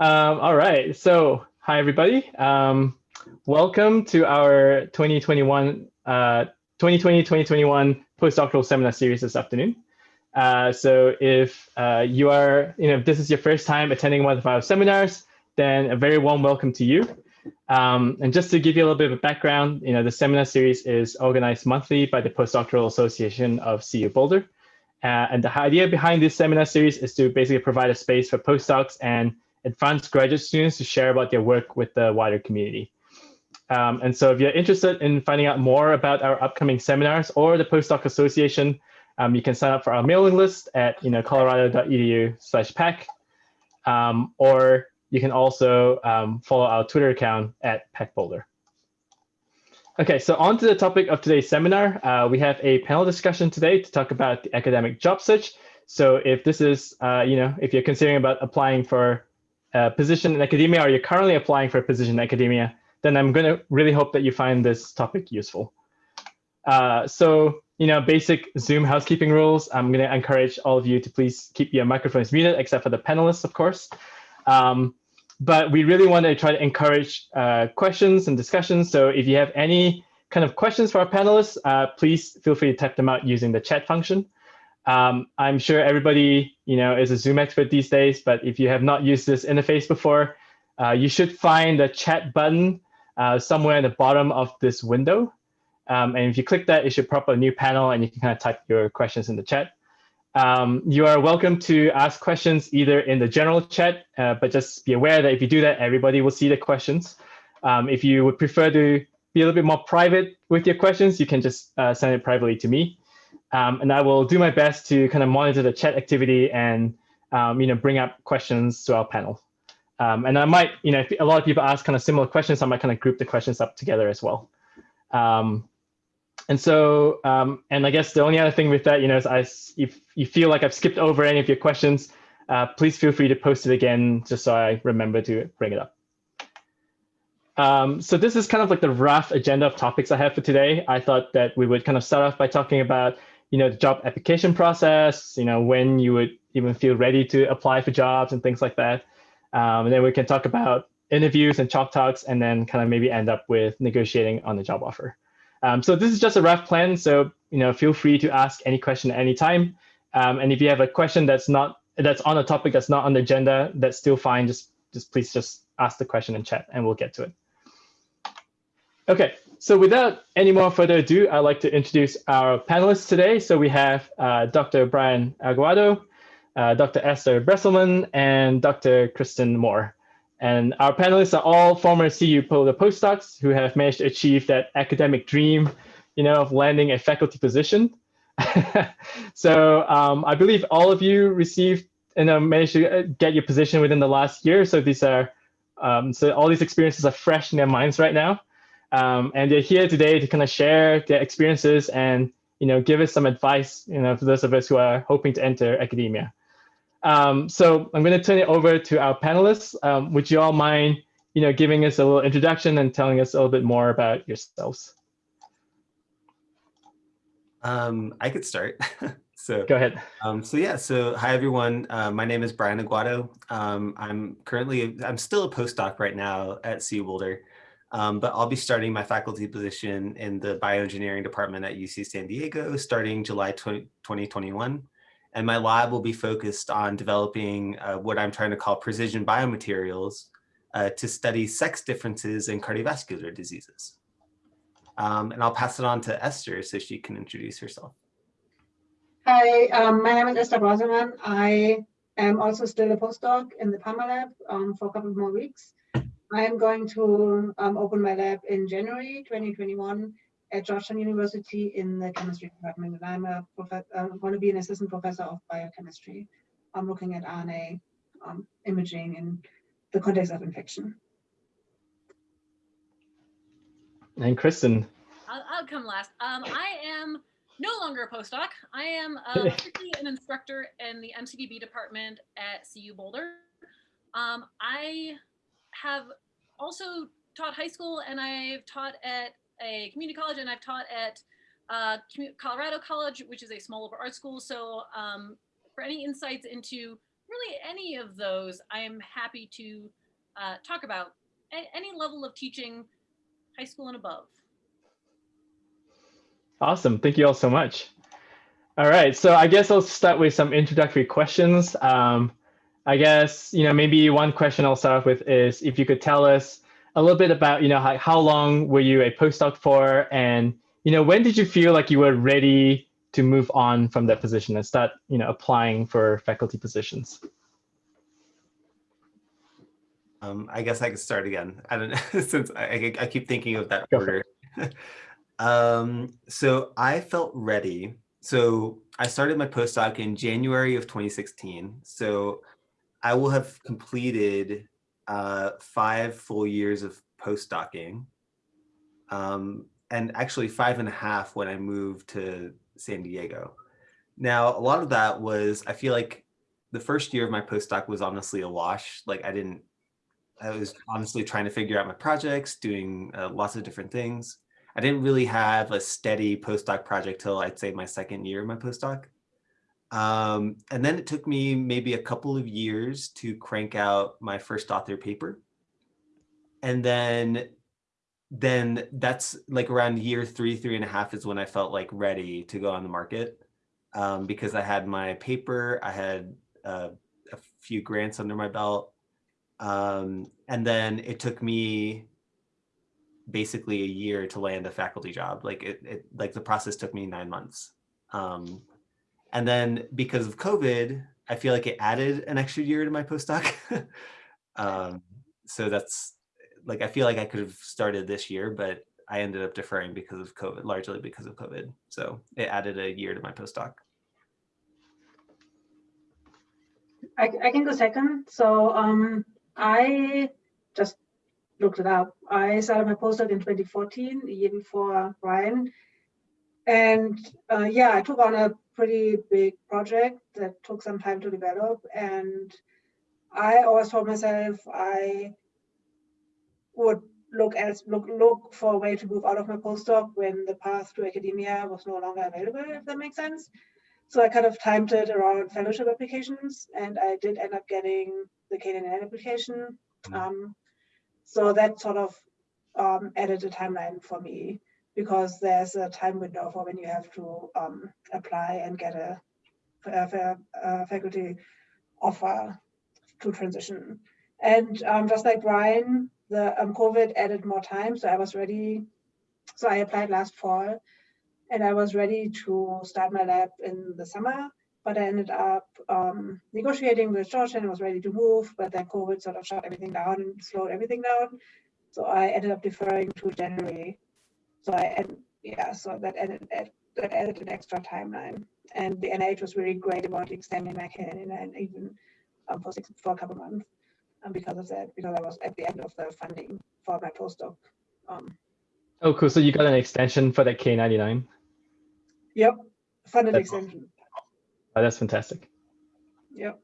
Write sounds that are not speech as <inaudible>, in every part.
Um, all right. So, hi everybody. Um, welcome to our 2021, uh, 2020-2021 postdoctoral seminar series this afternoon. Uh, so, if uh, you are, you know, if this is your first time attending one of our seminars, then a very warm welcome to you. Um, and just to give you a little bit of background, you know, the seminar series is organized monthly by the Postdoctoral Association of CU Boulder. Uh, and the idea behind this seminar series is to basically provide a space for postdocs and advanced graduate students to share about their work with the wider community. Um, and so if you're interested in finding out more about our upcoming seminars or the Postdoc Association, um, you can sign up for our mailing list at you know, colorado.edu slash PAC, um, or you can also um, follow our Twitter account at PAC Boulder. Okay, so on to the topic of today's seminar. Uh, we have a panel discussion today to talk about the academic job search. So if this is, uh, you know, if you're considering about applying for a position in academia or you're currently applying for a position in academia, then I'm going to really hope that you find this topic useful. Uh, so, you know, basic Zoom housekeeping rules. I'm going to encourage all of you to please keep your microphones muted, except for the panelists, of course. Um, but we really want to try to encourage uh, questions and discussions. So if you have any kind of questions for our panelists, uh, please feel free to type them out using the chat function. Um, I'm sure everybody you know, is a Zoom expert these days, but if you have not used this interface before, uh, you should find the chat button uh, somewhere in the bottom of this window. Um, and if you click that, it should pop up a new panel and you can kind of type your questions in the chat. Um, you are welcome to ask questions either in the general chat, uh, but just be aware that if you do that, everybody will see the questions. Um, if you would prefer to be a little bit more private with your questions, you can just uh, send it privately to me. Um, and I will do my best to kind of monitor the chat activity and um, you know bring up questions to our panel. Um, and I might, you know, if a lot of people ask kind of similar questions, I might kind of group the questions up together as well. Um, and so, um, and I guess the only other thing with that, you know, is I, if you feel like I've skipped over any of your questions, uh, please feel free to post it again, just so I remember to bring it up. Um, so this is kind of like the rough agenda of topics I have for today. I thought that we would kind of start off by talking about, you know, the job application process, you know, when you would even feel ready to apply for jobs and things like that. Um, and then we can talk about interviews and chalk talks, and then kind of maybe end up with negotiating on the job offer. Um, so this is just a rough plan. So you know, feel free to ask any question at any time. Um, and if you have a question that's not that's on a topic that's not on the agenda, that's still fine. Just just please just ask the question in chat, and we'll get to it. Okay, so without any more further ado, I'd like to introduce our panelists today. So we have uh, Dr. Brian Aguado, uh, Dr. Esther Braselmann, and Dr. Kristen Moore. And our panelists are all former CU Boulder postdocs who have managed to achieve that academic dream, you know, of landing a faculty position. <laughs> so um, I believe all of you received and you know, managed to uh, get your position within the last year. So these are, um, so all these experiences are fresh in their minds right now. Um, and they're here today to kind of share their experiences and, you know, give us some advice, you know, for those of us who are hoping to enter academia. Um, so I'm going to turn it over to our panelists. Um, would you all mind, you know, giving us a little introduction and telling us a little bit more about yourselves? Um, I could start. <laughs> so go ahead. Um, so yeah, so hi everyone. Uh, my name is Brian Aguado. Um, I'm currently, I'm still a postdoc right now at CU Boulder, um, but I'll be starting my faculty position in the bioengineering department at UC San Diego starting July 20, 2021 and my lab will be focused on developing uh, what I'm trying to call precision biomaterials uh, to study sex differences in cardiovascular diseases. Um, and I'll pass it on to Esther so she can introduce herself. Hi, um, my name is Esther Braselmann. I am also still a postdoc in the Palmer lab um, for a couple more weeks. I am going to um, open my lab in January 2021 at Georgetown University in the chemistry department, and I'm a prof- uh, going to be an assistant professor of biochemistry. I'm looking at RNA um, imaging in the context of infection. And Kristen. I'll, I'll come last. Um, I am no longer a postdoc. I am uh, <laughs> an instructor in the MCDB department at CU Boulder. Um, I have also taught high school and I've taught at a community college and I've taught at uh, Colorado College, which is a small liberal arts school. So um, for any insights into really any of those, I am happy to uh, talk about any level of teaching, high school and above. Awesome. Thank you all so much. All right. So I guess I'll start with some introductory questions. Um, I guess, you know, maybe one question I'll start off with is if you could tell us a little bit about, you know, how, how long were you a postdoc for? And, you know, when did you feel like you were ready to move on from that position and start, you know, applying for faculty positions? Um, I guess I could start again. I don't know, <laughs> since I, I keep thinking of that Go order. <laughs> um, so I felt ready. So I started my postdoc in January of 2016. So I will have completed uh, five full years of postdocing. Um, and actually five and a half when I moved to San Diego. Now, a lot of that was, I feel like the first year of my postdoc was honestly a wash. Like I didn't I was honestly trying to figure out my projects, doing uh, lots of different things. I didn't really have a steady postdoc project till I'd say my second year of my postdoc. Um, and then it took me maybe a couple of years to crank out my first author paper. And then, then that's like around year three, three and a half is when I felt like ready to go on the market um, because I had my paper, I had uh, a few grants under my belt, um, and then it took me basically a year to land a faculty job. Like it, it like the process took me nine months. Um, and then because of COVID, I feel like it added an extra year to my postdoc. <laughs> um, so that's like, I feel like I could have started this year, but I ended up deferring because of COVID, largely because of COVID. So it added a year to my postdoc. I, I can go second. So um, I just looked it up. I started my postdoc in 2014, the year before Brian. And uh, yeah, I took on a pretty big project that took some time to develop. And I always told myself I would look as look look for a way to move out of my postdoc when the path to academia was no longer available, if that makes sense. So I kind of timed it around fellowship applications, and I did end up getting the K99 application. Um, so that sort of um, added a timeline for me because there's a time window for when you have to um, apply and get a, a, a, faculty offer to transition. And um, just like Brian, the um, COVID added more time, so I was ready. So I applied last fall and I was ready to start my lab in the summer, but I ended up um, negotiating with George and was ready to move, but then COVID sort of shut everything down and slowed everything down. So I ended up deferring to January. So I, and yeah, so that added, that added an extra timeline. And the NIH was really great about extending my canon and even um, for, six, for a couple months um, because of that, because I was at the end of the funding for my postdoc. Um, oh, cool. So you got an extension for that K99? Yep, funded That's extension. Oh, that's fantastic. Yep.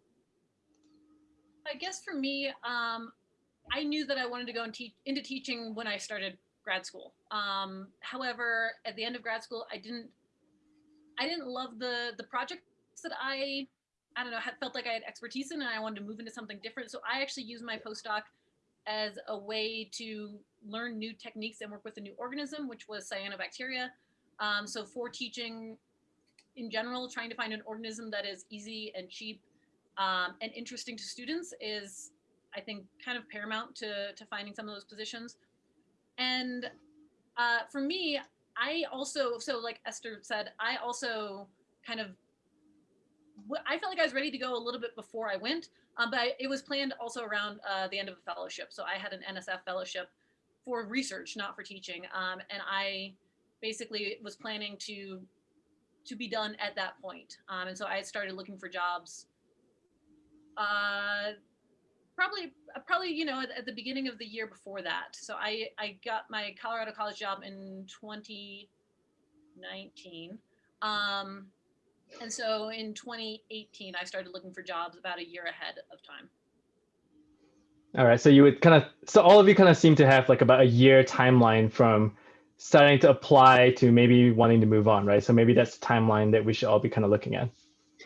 I guess for me, um, I knew that I wanted to go and teach into teaching when I started grad school. Um, however, at the end of grad school, I didn't, I didn't love the the projects that I, I don't know, had felt like I had expertise in, and I wanted to move into something different. So I actually used my postdoc as a way to learn new techniques and work with a new organism, which was cyanobacteria. Um, so for teaching in general, trying to find an organism that is easy and cheap um, and interesting to students is, I think, kind of paramount to, to finding some of those positions. And uh, for me, I also, so like Esther said, I also kind of, I felt like I was ready to go a little bit before I went, um, but I, it was planned also around uh, the end of a fellowship. So I had an NSF fellowship for research, not for teaching. Um, and I basically was planning to to be done at that point. Um, and so I started looking for jobs. Uh, probably, probably you know, at, at, the beginning of the year before that. So I I got my Colorado College job in 2019. Um, and so in 2018, I started looking for jobs about a year ahead of time. All right. So you would kind of, so all of you kind of seem to have like about a year timeline from starting to apply to maybe wanting to move on, right? So maybe that's the timeline that we should all be kind of looking at.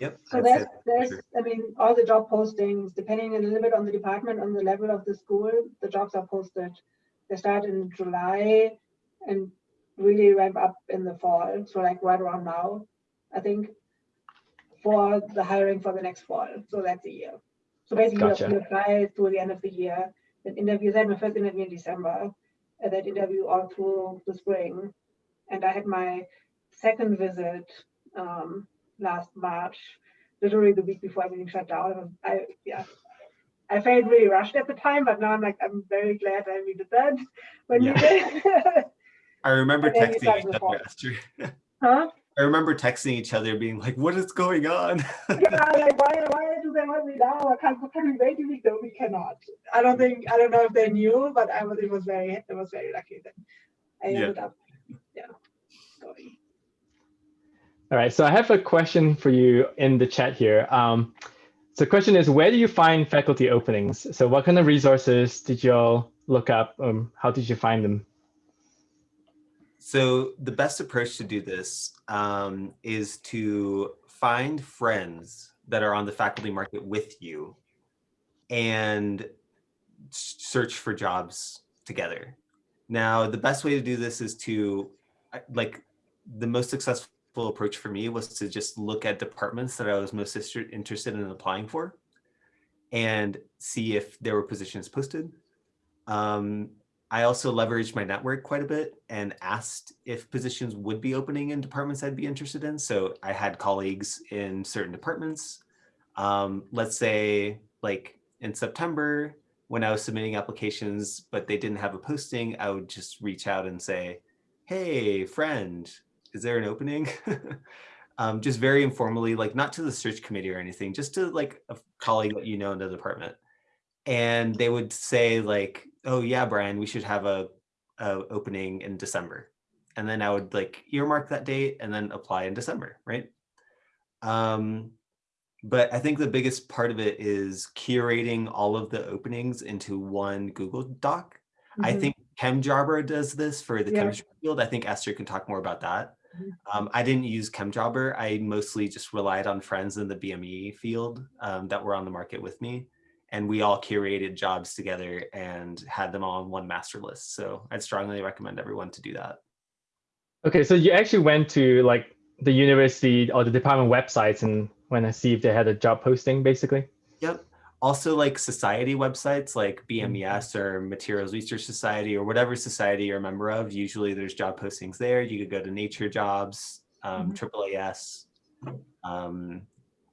Yep. So I'd there's, there's. I mean, all the job postings, depending a little bit on the department, on the level of the school, the jobs are posted. They start in July and really ramp up in the fall. So like right around now, I think, for the hiring for the next fall. So that's a year. So basically, Gotcha. you apply through the end of the year. Then interviews. I had my first interview in December, and then interview all through the spring. And I had my second visit um, last March, literally the week before everything shut down. I yeah, I felt really rushed at the time, but now I'm like I'm very glad I we did that when we did. I remember and then you texting each other, fall. <laughs> Huh? I remember texting each other being like, what is going on? Yeah, like why why do they want me now? I can't can we wait a week? No, we cannot. I don't think I don't know if they knew, but I was it was very it was very lucky that I Yeah. ended up yeah going. All right, so I have a question for you in the chat here. Um, so the question is, where do you find faculty openings? So what kind of resources did y'all look up? Um, how did you find them? So the best approach to do this um, is to find friends that are on the faculty market with you and search for jobs together. Now, the best way to do this is to, like, the most successful approach for me was to just look at departments that I was most interested in applying for and see if there were positions posted. Um, I also leveraged my network quite a bit and asked if positions would be opening in departments I'd be interested in. So I had colleagues in certain departments. Um, let's say like in September, when I was submitting applications, but they didn't have a posting, I would just reach out and say, hey, friend, is there an opening? <laughs> um, just very informally, like not to the search committee or anything, just to like a colleague that you know in the department and they would say like oh yeah brian we should have a, a opening in december and then i would like earmark that date and then apply in december right um but i think the biggest part of it is curating all of the openings into one google doc i Mhm. think chemjobber does this for the Yeah. chemistry field i think esther can talk more about that. Um, I didn't use ChemJobber. I mostly just relied on friends in the BME field um, that were on the market with me. And we all curated jobs together and had them all on one master list. So I'd strongly recommend everyone to do that. Okay, so you actually went to like the university or the department websites and went to see if they had a job posting, basically. Yep. Also, like society websites like BMES or Materials Research Society or whatever society you're a member of, usually there's job postings there. You could go to Nature Jobs, um, AAAS. Um,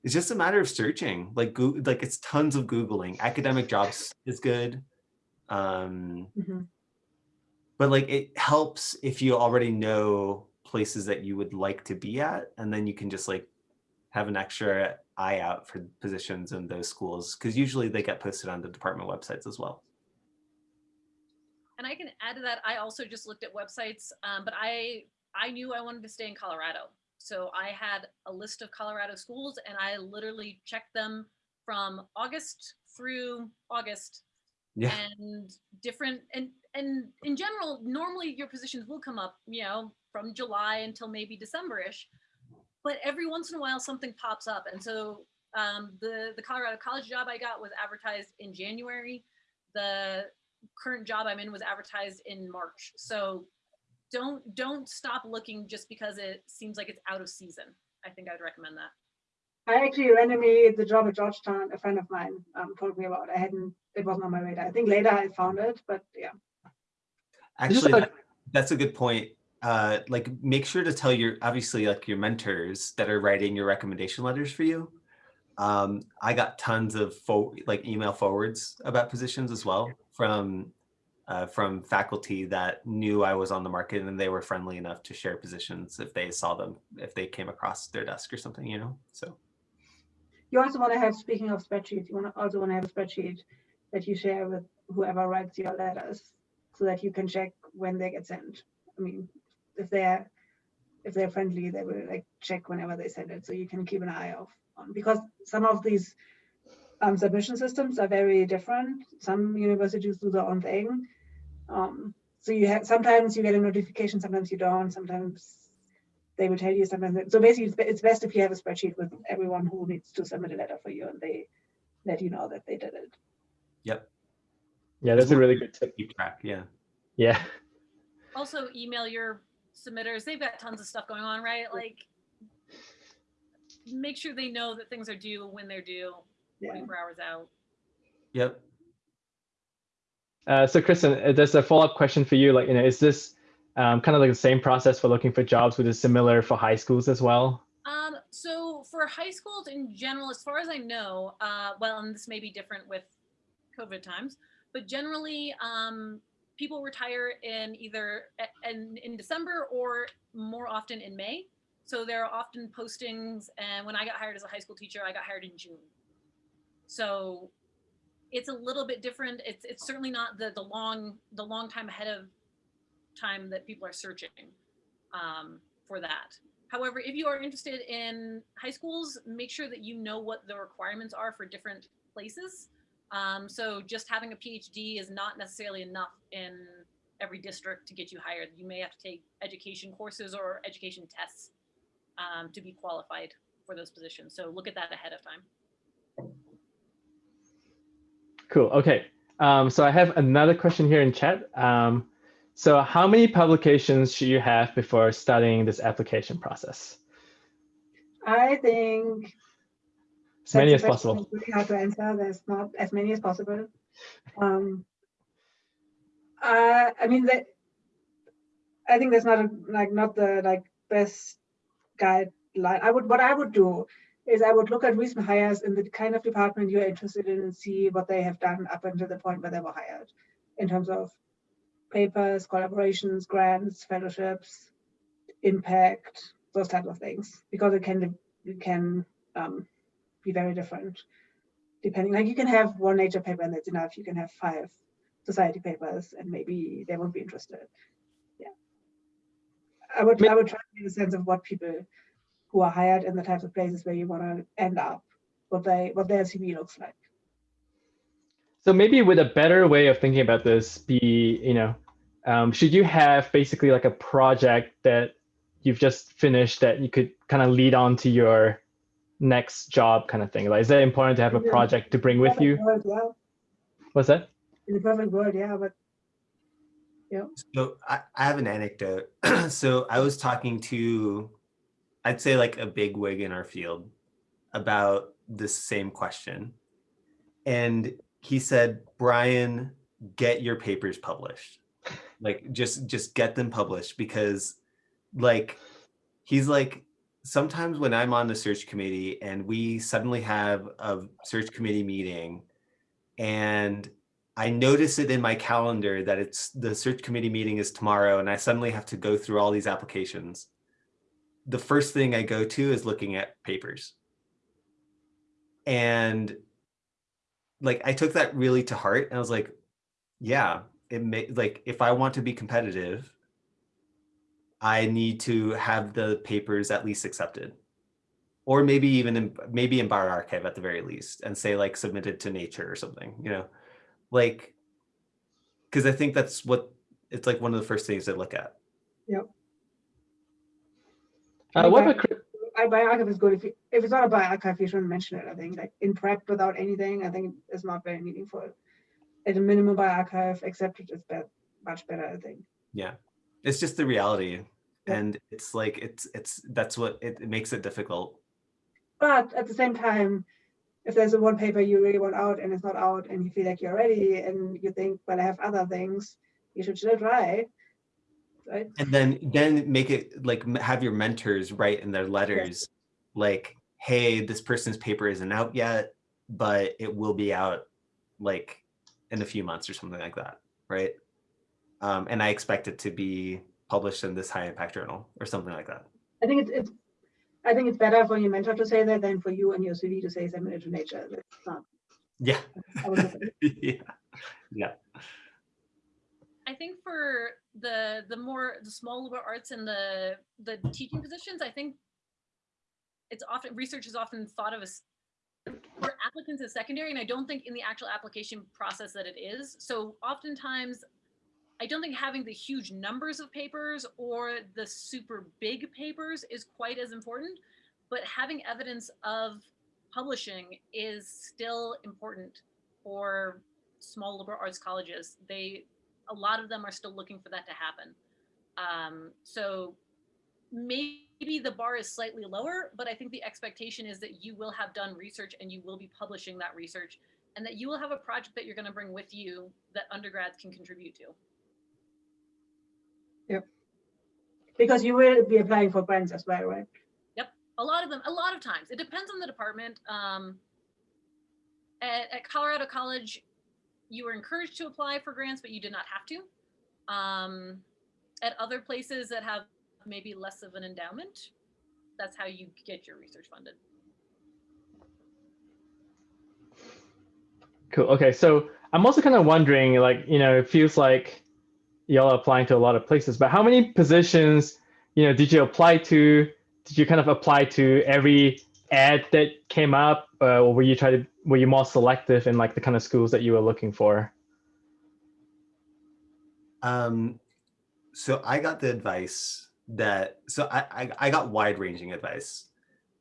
it's just a matter of searching. Like, Goo- like it's tons of Googling. Academic jobs is good. Um, Mhm. but like it helps if you already know places that you would like to be at and then you can just like have an extra eye out for positions in those schools because usually they get posted on the department websites as well. And I can add to that. I also just looked at websites, um, but I I knew I wanted to stay in Colorado, so I had a list of Colorado schools, and I literally checked them from August through August, yeah. And different and and in general, normally your positions will come up, you know, from July until maybe December-ish, but every once in a while something pops up, and so um, the the Colorado college job I got was advertised in January. The current job I'm in was advertised in March. So don't don't stop looking just because it seems like it's out of season. I think I'd recommend that. I actually randomly the job at Georgetown, a friend of mine um, told me about. I hadn't, it wasn't on my radar. I think later I found it, but yeah. Actually that's a good point uh like make sure to tell your obviously like your mentors that are writing your recommendation letters for you um i got tons of like email forwards about positions as well from uh, from faculty that knew i was on the market and they were friendly enough to share positions if they saw them if they came across their desk or something you know so You also want to have, speaking of spreadsheets, you want to also want to have a spreadsheet that you share with whoever writes your letters so that you can check when they get sent. I mean, if they're if they're friendly, they will like check whenever they send it. So you can keep an eye off on because some of these um, submission systems are very different. Some universities do their own thing. Um, so you have sometimes you get a notification, sometimes you don't. Sometimes they will tell you sometimes. that- So basically, it's, it's best if you have a spreadsheet with everyone who needs to submit a letter for you, and they let you know that they did it. Yep. Yeah, that's a really good tip. Keep track. Yeah. Yeah. Also email your submitters. They've got tons of stuff going on, right? Like make sure they know that things are due when they're due, Yeah. 24 hours out. Yep. Uh, so Kristen, uh, there's a follow-up question for you. Like, you know, is this um, kind of like the same process for looking for jobs, which is similar for high schools as well? Um, so for high schools in general, as far as I know, uh, well, and this may be different with COVID times, but generally, um, people retire in either in, in December or more often in May. So there are often postings, and when I got hired as a high school teacher, I got hired in June. So it's a little bit different. It's it's certainly not the the long the long time ahead of time that people are searching um, for that. However, if you are interested in high schools, make sure that you know what the requirements are for different places. Um, so just having a PhD is not necessarily enough in every district to get you hired. You may have to take education courses or education tests um, to be qualified for those positions. So look at that ahead of time. Cool. Okay. Um, so I have another question here in chat. Um, so how many publications should you have before starting this application process? I think As many as that's a question possible. Really hard to answer. There's not as many as possible. Um, uh, I mean, that I think that's not a, like not the like best guideline. I would what I would do is I would look at recent hires in the kind of department you're interested in and see what they have done up until the point where they were hired, in terms of papers, collaborations, grants, fellowships, impact, those types of things, because it can it can um, be very different depending like you can have one nature paper and that's enough you can have five society papers and maybe they won't be interested. Yeah. I would i would try to get a sense of what people who are hired in the types of places where you want to end up what they what their cv looks like. So maybe with a better way of thinking about this be, you know, um, should you have basically like a project that you've just finished that you could kind of lead on to your next job kind of thing? Like, is it important to have a project to bring with you? world, yeah What's that? in the perfect world yeah but So I, I have an anecdote. <clears throat> so I was talking to, I'd say like a big wig in our field about this same question. And he said, Brian, get your papers published. Like just just get them published because like he's like sometimes when I'm on the search committee and we suddenly have a search committee meeting and I notice it in my calendar that it's the search committee meeting is tomorrow and I suddenly have to go through all these applications. The first thing I go to is looking at papers. And like I took that really to heart and I was like, yeah, it may like if I want to be competitive, I need to have the papers at least accepted. Or maybe even in maybe in bioRxiv at the very least and say like submitted to nature or something, you know? Like because i think that's what it's like one of the first things they look at. Uh, what about I bioRxiv is good if you, if it's not a bioRxiv you shouldn't mention it i think. Like in prep without anything i think it's not very meaningful. At a minimum bioRxiv accepted is bet much better i think. Yeah it's just the reality Yeah. and it's like it's it's that's what it, it makes it difficult But at the same time, if there's a one paper you really want out and it's not out and you feel like you're ready and you think, well, I have other things, you should still try. Right? and then then make it like have your mentors write in their letters like hey this person's paper isn't out yet but it will be out like in a few months or something like that right um, and i expect it to be published in this high impact journal or something like that I think it's, it's I think it's better for your mentor to say that than for you and your CV to say submit it to nature. That's not yeah I would look at it. yeah I think for the the more the small liberal arts and the the teaching positions, I think it's often research is often thought of as for applicants as secondary, and I don't think in the actual application process that it is. So oftentimes, I don't think having the huge numbers of papers or the super big papers is quite as important, but having evidence of publishing is still important for small liberal arts colleges. They, a lot of them are still looking for that to happen. Um, so maybe the bar is slightly lower, but I think the expectation is that you will have done research and you will be publishing that research and that you will have a project that you're going to bring with you that undergrads can contribute to. Yep. Because you will be applying for grants as well, right? Yep. A lot of them, a lot of times. It depends on the department. Um, at, at Colorado College, you were encouraged to apply for grants, but you did not have to. Um, at other places that have maybe less of an endowment, that's how you get your research funded. Cool. Okay, so I'm also kind of wondering, like, you know, it feels like y'all applying to a lot of places, but how many positions, you know, did you apply to? Did you kind of apply to every ad that came up, uh, or were you trying to were you more selective in like the kind of schools that you were looking for? Um, so I got the advice that so I, I, I got wide ranging advice,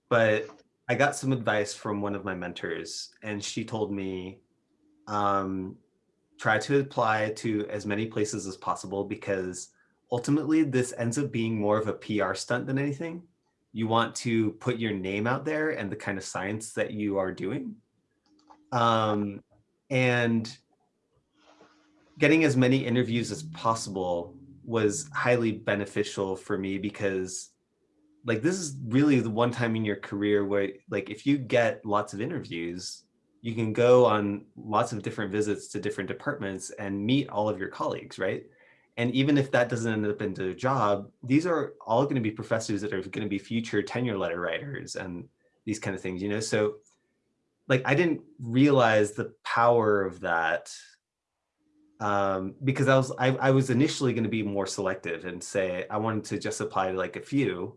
but I got some advice from one of my mentors, and she told me um, try to apply to as many places as possible because ultimately this ends up being more of a PR stunt than anything. You want to put your name out there and the kind of science that you are doing. Um, and getting as many interviews as possible was highly beneficial for me because like this is really the one time in your career where like if you get lots of interviews you can go on lots of different visits to different departments and meet all of your colleagues, right? And even if that doesn't end up into a job, these are all going to be professors that are going to be future tenure letter writers and these kind of things, you know? So like, I didn't realize the power of that um, because I was, I, I was initially going to be more selective and say, I wanted to just apply to like a few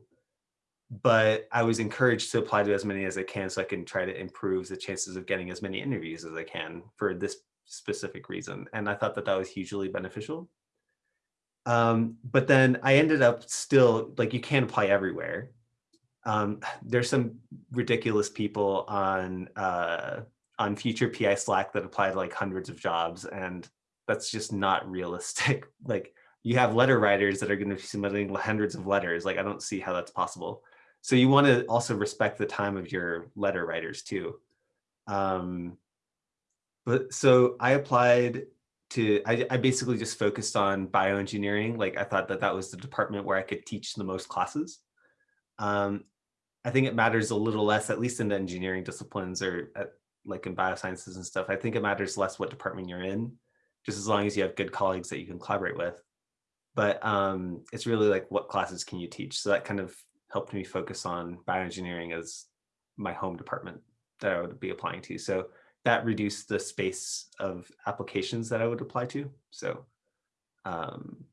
but I was encouraged to apply to as many as I can so I can try to improve the chances of getting as many interviews as I can for this specific reason. And I thought that that was hugely beneficial. Um, but then I ended up still, like you can't apply everywhere. Um, <sighs> there's some ridiculous people on uh, on future PI Slack that apply to like hundreds of jobs and that's just not realistic. <laughs> like you have letter writers that are going to be submitting hundreds of letters. Like I don't see how that's possible. So you want to also respect the time of your letter writers too. Um, but so I applied to, I, I basically just focused on bioengineering. Like I thought that that was the department where I could teach the most classes. Um, I think it matters a little less, at least in the engineering disciplines or at, like in biosciences and stuff. I think it matters less what department you're in, just as long as you have good colleagues that you can collaborate with. But um, it's really like what classes can you teach? So that kind of helped me focus on bioengineering as my home department that I would be applying to. So that reduced the space of applications that I would apply to. So um,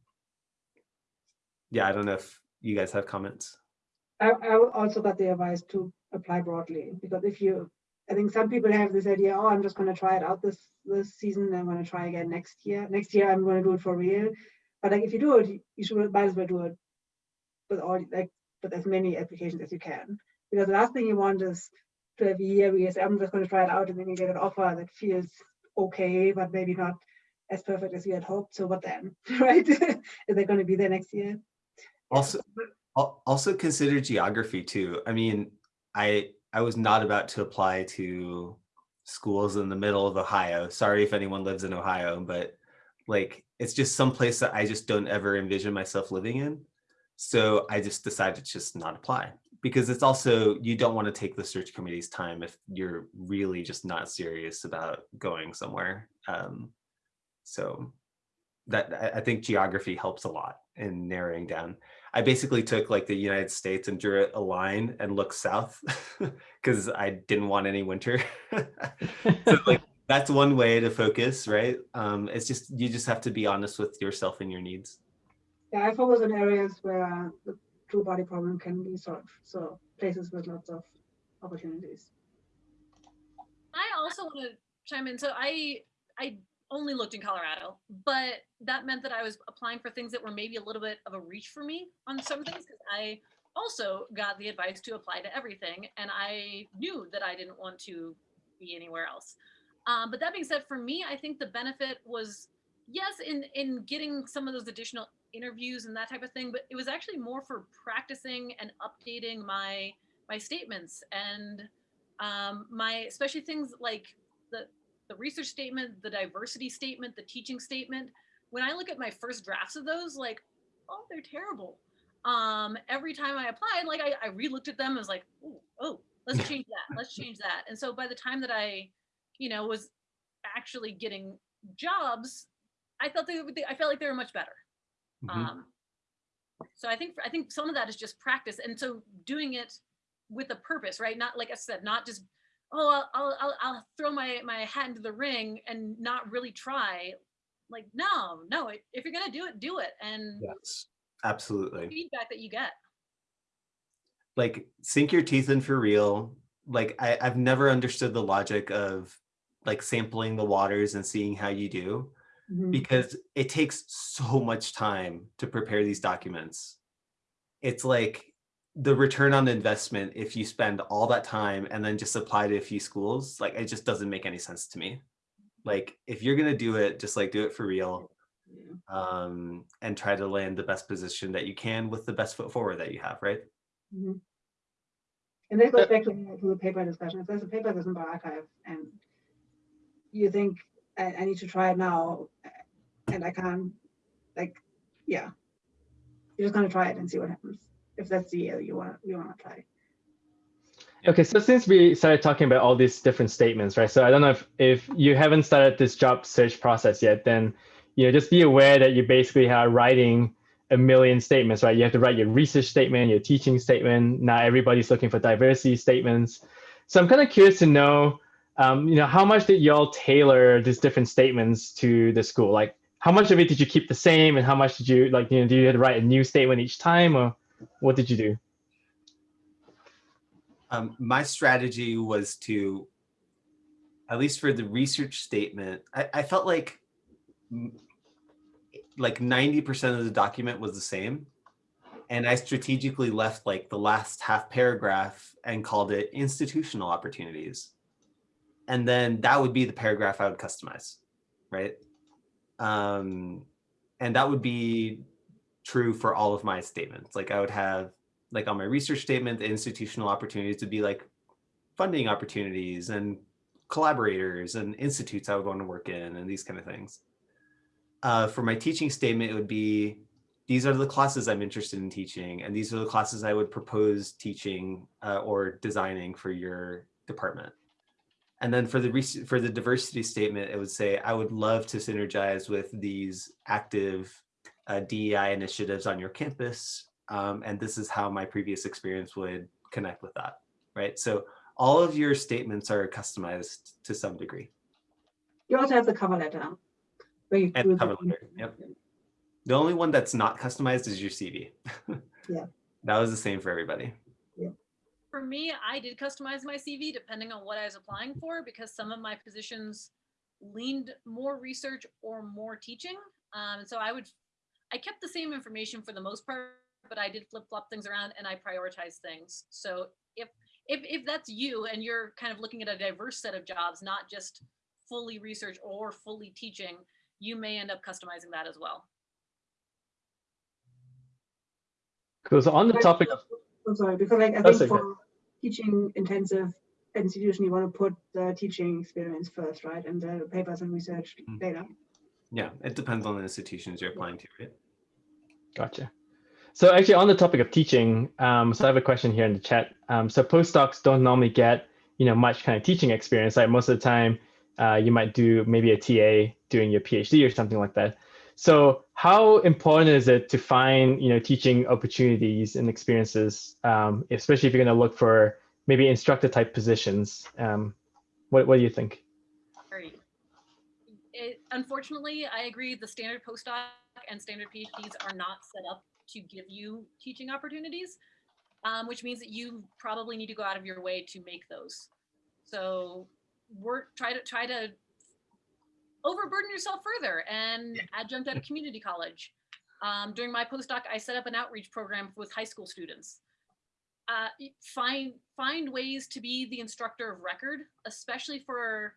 yeah, I don't know if you guys have comments. I, I also got the advice to apply broadly because if you, I think some people have this idea, oh, I'm just going to try it out this this season. I'm going to try again next year. Next year, I'm going to do it for real. But like if you do it, you should might as well do it with all like with as many applications as you can. Because the last thing you want is to have a year where I'm just going to try it out and then you get an offer that feels okay, but maybe not as perfect as you had hoped. So what then, <laughs> right? <laughs> is they going to be there next year? Also, also consider geography too. I mean, I I was not about to apply to schools in the middle of Ohio. Sorry if anyone lives in Ohio, but like it's just some place that I just don't ever envision myself living in. So I just decided to just not apply because it's also, you don't want to take the search committee's time if you're really just not serious about going somewhere. Um, so that I think geography helps a lot in narrowing down. I basically took like the United States and drew a line and looked south <laughs> because I didn't want any winter. <laughs> so like that's one way to focus, right? Um, it's just, you just have to be honest with yourself and your needs. Yeah, I focus on areas where the two body problem can be solved. So places with lots of opportunities. I also want to chime in. So I I only looked in Colorado, but that meant that I was applying for things that were maybe a little bit of a reach for me on some things because I also got the advice to apply to everything and I knew that I didn't want to be anywhere else. Um, but that being said, for me, I think the benefit was yes, in in getting some of those additional interviews and that type of thing, but it was actually more for practicing and updating my my statements and um, my especially things like the the research statement, the diversity statement, the teaching statement. When I look at my first drafts of those, like, oh, they're terrible. Um, every time I applied, like I, I re-looked at them and was like, oh, oh, let's change that. <laughs> Let's change that. And so by the time that I, you know, was actually getting jobs, I felt they, I felt like they were much better. Mhm. Um, so I think I think some of that is just practice, and so doing it with a purpose, right? Not like I said, not just oh I'll I'll, I'll, I'll throw my my hat into the ring and not really try. Like no, no. If you're gonna do it, do it, and Yes, absolutely. feedback that you get. Like sink your teeth in for real. Like I, I've never understood the logic of like sampling the waters and seeing how you do Mhm. because it takes so much time to prepare these documents. It's like the return on investment if you spend all that time and then just apply to a few schools, like it just doesn't make any sense to me. Like if you're gonna do it, just like do it for real um, and try to land the best position that you can with the best foot forward that you have, right? Mhm. And that goes back to, the- to the paper discussion. If there's a paper that's in the archive and you think I, I need to try it now and I can't, like, yeah. You're just gonna try it and see what happens. If that's the area you want, you wanna try. Okay, so since we started talking about all these different statements, right? So I don't know if if you haven't started this job search process yet, then you know just be aware that you basically are writing a million statements, right? You have to write your research statement, your teaching statement. Now everybody's looking for diversity statements. So I'm kind of curious to know, um, you know, how much did y'all tailor these different statements to the school? Like, how much of it did you keep the same, and how much did you like? You know, do you write a new statement each time, or what did you do? Um, my strategy was to, at least for the research statement, I, I felt like like 90% of the document was the same. And I strategically left like the last half paragraph and called it institutional opportunities. And then that would be the paragraph I would customize, right? Um, and that would be true for all of my statements. Like I would have like on my research statement, the institutional opportunities would be like funding opportunities and collaborators and institutes I would want to work in and these kind of things. Uh, for my teaching statement, it would be, these are the classes I'm interested in teaching, and these are the classes I would propose teaching uh, or designing for your department. And then for the for the diversity statement, it would say, I would love to synergize with these active uh, DEI initiatives on your campus. Um, and this is how my previous experience would connect with that, right? So all of your statements are customized to some degree. You also have the cover letter. Where you And the- cover letter, yep. The only one that's not customized is your CV. <laughs> Yeah. That was the same for everybody. For me, I did customize my CV depending on what I was applying for because some of my positions leaned more research or more teaching. Um, so I would, I kept the same information for the most part, but I did flip flop things around and I prioritize things. So if if if that's you and you're kind of looking at a diverse set of jobs, not just fully research or fully teaching, you may end up customizing that as well. Because on the topic of I'm sorry, because like I That's think okay. for teaching intensive institution, you want to put the teaching experience first, right? And the papers and research Mhm. later. Yeah, it depends on the institutions you're applying to, right? Gotcha. So actually on the topic of teaching, um, so I have a question here in the chat. Um, so postdocs don't normally get, you know, much kind of teaching experience. Like most of the time, uh, you might do maybe a TA doing your PhD or something like that. So how important is it to find, you know, teaching opportunities and experiences, um, especially if you're going to look for maybe instructor type positions? Um, what, what do you think? It, unfortunately, I agree. The standard postdoc and standard PhDs are not set up to give you teaching opportunities, um, which means that you probably need to go out of your way to make those. So work, try to try to overburden yourself further and adjunct at a community college. Um, during my postdoc, I set up an outreach program with high school students. Uh, find find ways to be the instructor of record, especially for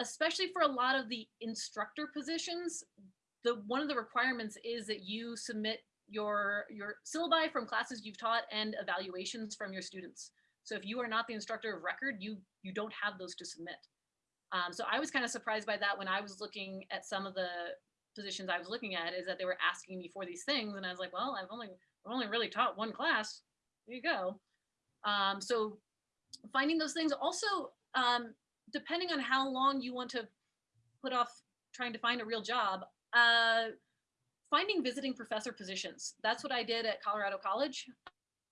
especially for a lot of the instructor positions. The one of the requirements is that you submit your your syllabi from classes you've taught and evaluations from your students. So if you are not the instructor of record, you you don't have those to submit. Um, so I was kind of surprised by that when I was looking at some of the positions I was looking at is that they were asking me for these things, and I was like, well, I've only I've only really taught one class. There you go. Um, so finding those things also um, depending on how long you want to put off trying to find a real job. Uh, finding visiting professor positions. That's what I did at Colorado College.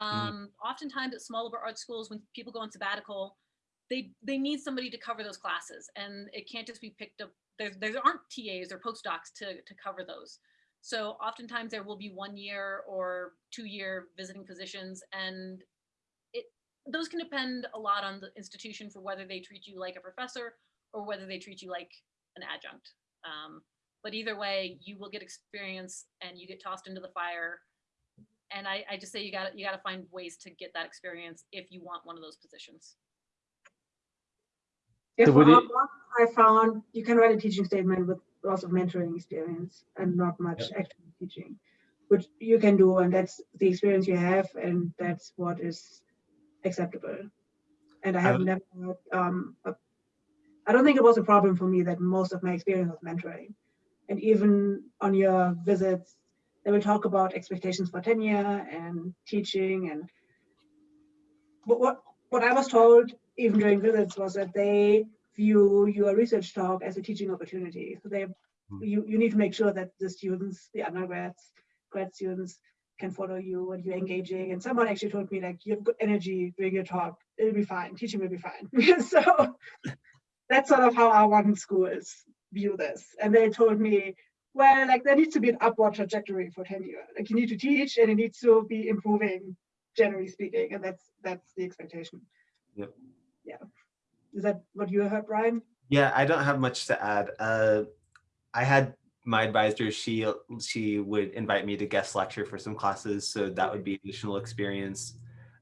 Um, Oftentimes at small liberal arts schools, when people go on sabbatical, they they need somebody to cover those classes, and it can't just be picked up. There there aren't TAs or postdocs to to cover those. So oftentimes there will be one year or two year visiting positions, and it those can depend a lot on the institution for whether they treat you like a professor or whether they treat you like an adjunct. Um, but either way, you will get experience and you get tossed into the fire. And I, I just say you got you got to find ways to get that experience if you want one of those positions. Yeah, So for would our it- I found you can write a teaching statement with lots of mentoring experience and not much actual teaching, which you can do, and that's the experience you have, and that's what is acceptable. And I have would- never, had, um, a- I don't think it was a problem for me that most of my experience was mentoring. And even on your visits, they will talk about expectations for tenure and teaching and but what what I was told even during visits was that they view your research talk as a teaching opportunity. So they hmm. you, you need to make sure that the students, the undergrads, grad students can follow you and you're engaging. And someone actually told me like you have good energy during your talk, it'll be fine, teaching will be fine. <laughs> so that's sort of how R1 schools view this. And they told me, well, like there needs to be an upward trajectory for tenure. Like you need to teach and it needs to be improving, generally speaking. And that's that's the expectation. Yep. Yeah. Is that what you heard, Brian? Yeah, I don't have much to add. Uh, I had my advisor, she she would invite me to guest lecture for some classes, so that would be additional experience.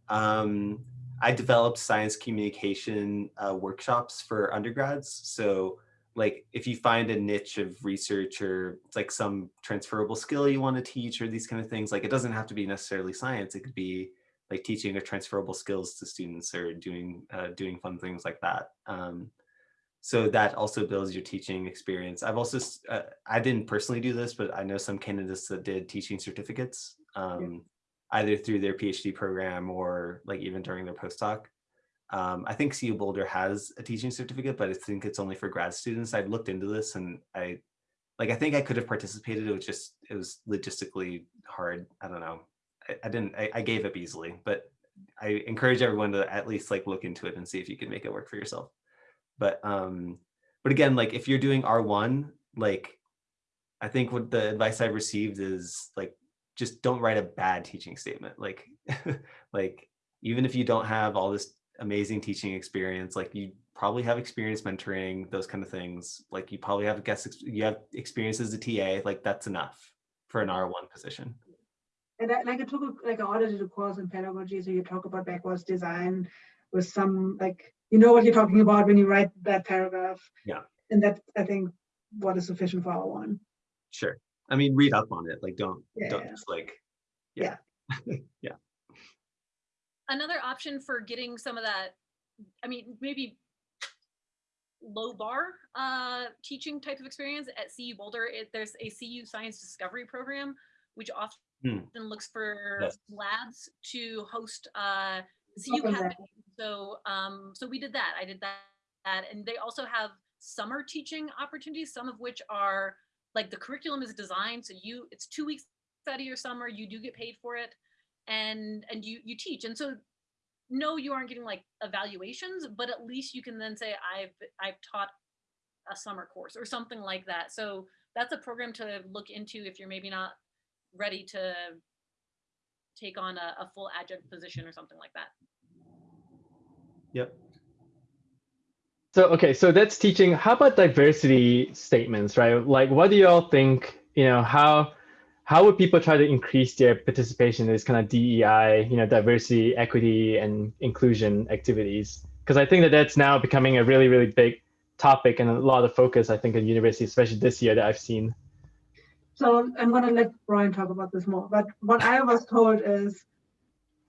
Um, I developed science communication uh, workshops for undergrads. So like if you find a niche of research or like some transferable skill you want to teach or these kind of things, like it doesn't have to be necessarily science. It could be like teaching or transferable skills to students or doing uh, doing fun things like that. Um, so that also builds your teaching experience. I've also, uh, I didn't personally do this, but I know some candidates that did teaching certificates, um, either through their PhD program or like even during their postdoc. Um, I think CU Boulder has a teaching certificate, but I think it's only for grad students. I've looked into this and I, like, I think I could have participated. It was just, it was logistically hard. I don't know. I, I didn't, I, I gave up easily, but I encourage everyone to at least like look into it and see if you can make it work for yourself. But um but again like if you're doing r1 like i think what the advice i've received is like just don't write a bad teaching statement. Like <laughs> like even if you don't have all this amazing teaching experience like you probably have experience mentoring those kind of things. Like you probably have guest ex- you have experience as a ta like that's enough for an r1 position And I, like I took a, like I audited a course in pedagogy, so you talk about backwards design with some like you know what you're talking about when you write that paragraph. Yeah. And that I think what is sufficient for R1. sure i mean read up on it like don't Yeah, don't yeah. just like yeah, yeah. <laughs> yeah. Another option for getting some of that, I mean, maybe low bar uh, teaching type of experience at CU Boulder, it, there's a CU Science Discovery Program, which often Hmm. looks for Yes. labs to host uh, CU Open So, um, so we did that. I did that, that, and they also have summer teaching opportunities, some of which are like the curriculum is designed so you it's two weeks out of your summer, you do get paid for it, and and you you teach, and so no, you aren't getting like evaluations, but at least you can then say I've I've taught a summer course or something like that. So that's a program to look into if you're maybe not ready to take on a, a full adjunct position or something like that. yep So okay, so that's teaching. How about diversity statements, right? Like, what do you all think? You know, how how would people try to increase their participation in this kind of DEI, you know, diversity, equity, and inclusion activities? Because I think that that's now becoming a really, really big topic and a lot of focus, I think, in university, especially this year that I've seen. So I'm going to let Brian talk about this more. But what I was told is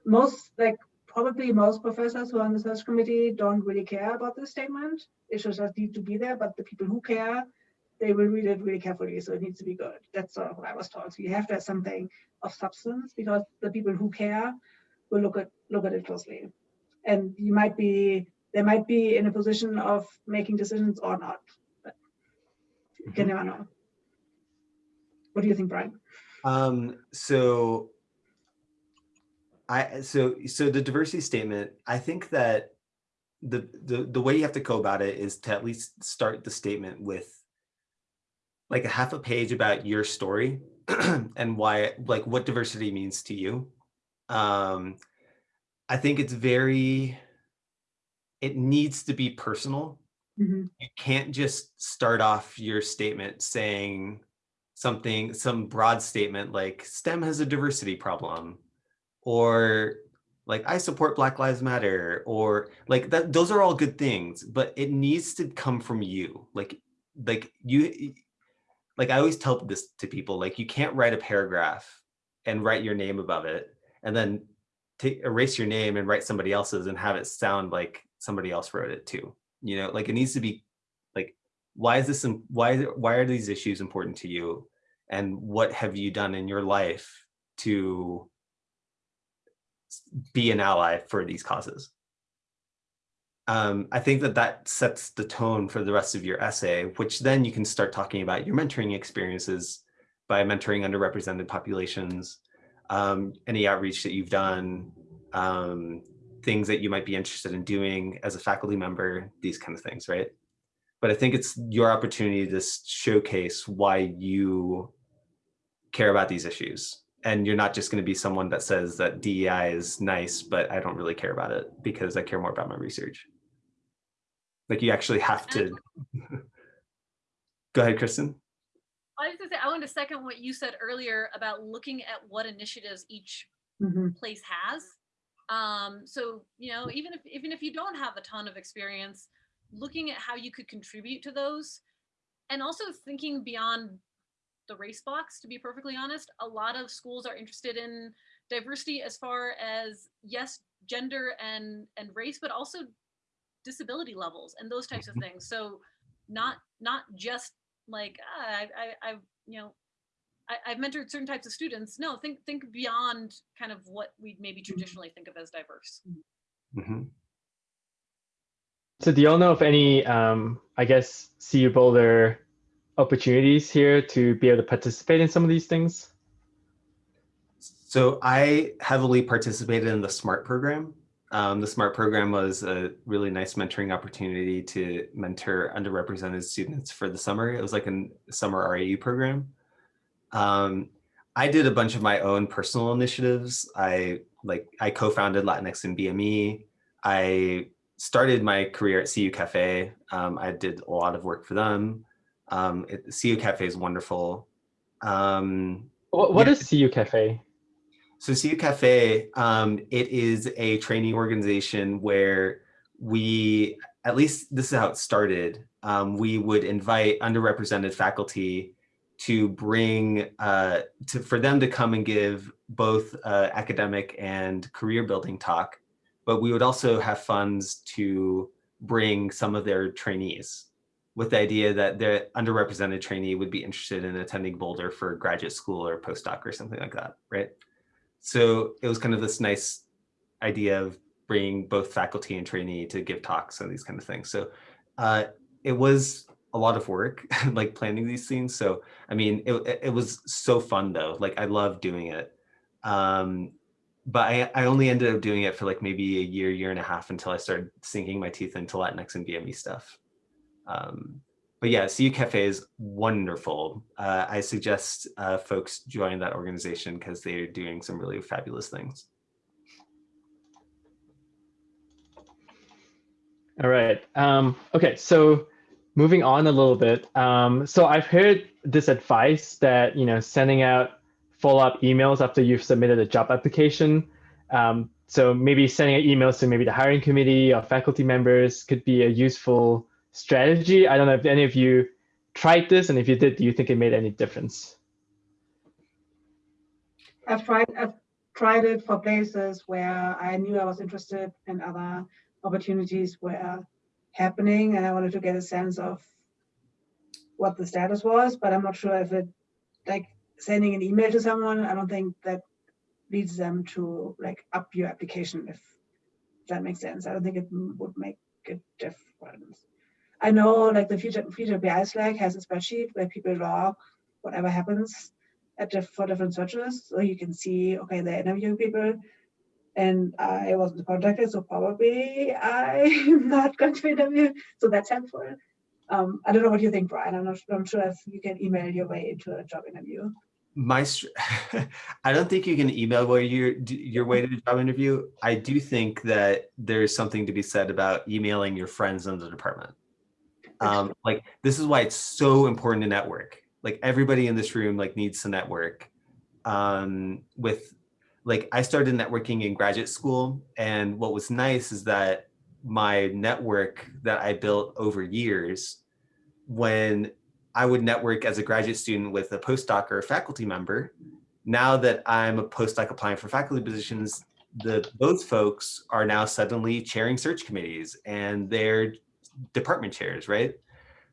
most, like probably most professors who are on the search committee don't really care about this statement. It should just need to be there, but the people who care they will read it really carefully. So it needs to be good. That's sort of what I was told. So you have to have something of substance because the people who care will look at look at it closely. And you might be they might be in a position of making decisions or not. But you can mm-hmm. never know. What do you think, Brian? Um, so I so so the diversity statement, I think that the, the the way you have to go about it is to at least start the statement with like a half a page about your story <clears throat> and why, like what diversity means to you. Um, I think it's very, it needs to be personal. Mm -hmm. You can't just start off your statement saying something, some broad statement like STEM has a diversity problem or like I support Black Lives Matter or like that. Those are all good things, but it needs to come from you. Like, like you, like I always tell this to people, like you can't write a paragraph and write your name above it and then erase your name and write somebody else's and have it sound like somebody else wrote it too. You know, like it needs to be like, why is this, why, why are these issues important to you? And what have you done in your life to be an ally for these causes? um, I think that that sets the tone for the rest of your essay, which then you can start talking about your mentoring experiences by mentoring underrepresented populations, um, any outreach that you've done, um, things that you might be interested in doing as a faculty member, these kind of things, right? But I think it's your opportunity to showcase why you care about these issues. And you're not just going to be someone that says that DEI is nice, but I don't really care about it because I care more about my research. Like you actually have to. <laughs> Go ahead, Kristen. I was gonna say, I wanted to second what you said earlier about looking at what initiatives each mm -hmm. place has. Um, so, you know, even if even if you don't have a ton of experience, looking at how you could contribute to those and also thinking beyond the race box, to be perfectly honest, a lot of schools are interested in diversity as far as yes, gender and and race, but also disability levels and those types of mm-hmm. things. So not not just like ah, I, I, I you know I, have mentored certain types of students. No, think think beyond kind of what we maybe mm-hmm. traditionally think of as diverse. Mm -hmm. So do y'all know of any, um, I guess, CU Boulder opportunities here to be able to participate in some of these things? So I heavily participated in the SMART program. Um, the SMART program was a really nice mentoring opportunity to mentor underrepresented students for the summer. It was like a summer REU program. Um, I did a bunch of my own personal initiatives. I like I co-founded Latinx and BME. I started my career at CU Cafe. Um, I did a lot of work for them. Um, it, CU Cafe is wonderful. Um, what, what yeah. is CU Cafe? So CU Cafe, um, it is a training organization where we, at least this is how it started, um, we would invite underrepresented faculty to bring, uh, to, for them to come and give both uh, academic and career building talk, but we would also have funds to bring some of their trainees with the idea that the underrepresented trainee would be interested in attending Boulder for graduate school or postdoc or something like that, right? So it was kind of this nice idea of bringing both faculty and trainee to give talks and these kind of things. So uh, it was a lot of work, <laughs> like planning these things. So, I mean, it, it was so fun though. Like I love doing it. Um, but I, I only ended up doing it for like maybe a year, year and a half until I started sinking my teeth into Latinx and BME stuff. Um, but yeah, CU Cafe is wonderful. Uh, I suggest uh, folks join that organization because they're doing some really fabulous things. All right. Um, okay, so moving on a little bit. Um, so I've heard this advice that you know sending out follow-up emails after you've submitted a job application. Um, so maybe sending out emails to maybe the hiring committee or faculty members could be a useful strategy. I don't know if any of you tried this, and if you did, do you think it made any difference? I've tried I've tried it for places where I knew I was interested and other opportunities were happening and I wanted to get a sense of what the status was, but I'm not sure if it like sending an email to someone, I don't think that leads them to like up your application if that makes sense. I don't think it would make a difference. I know like the future future PI Slack has a spreadsheet where people log whatever happens at the, for different searches. So you can see, okay, they're interviewing people and I wasn't contacted, so probably I'm <laughs> not going to interview. So that's helpful. Um, I don't know what you think, Brian. I'm not I'm sure if you can email your way into a job interview. My, <laughs> I don't think you can email your your way to the job interview. I do think that there's something to be said about emailing your friends in the department. Um, <laughs> like this is why it's so important to network. Like everybody in this room like needs to network um, with like I started networking in graduate school. And what was nice is that my network that I built over years, when I would network as a graduate student with a postdoc or a faculty member, now that I'm a postdoc applying for faculty positions, the both folks are now suddenly chairing search committees and they're department chairs, right?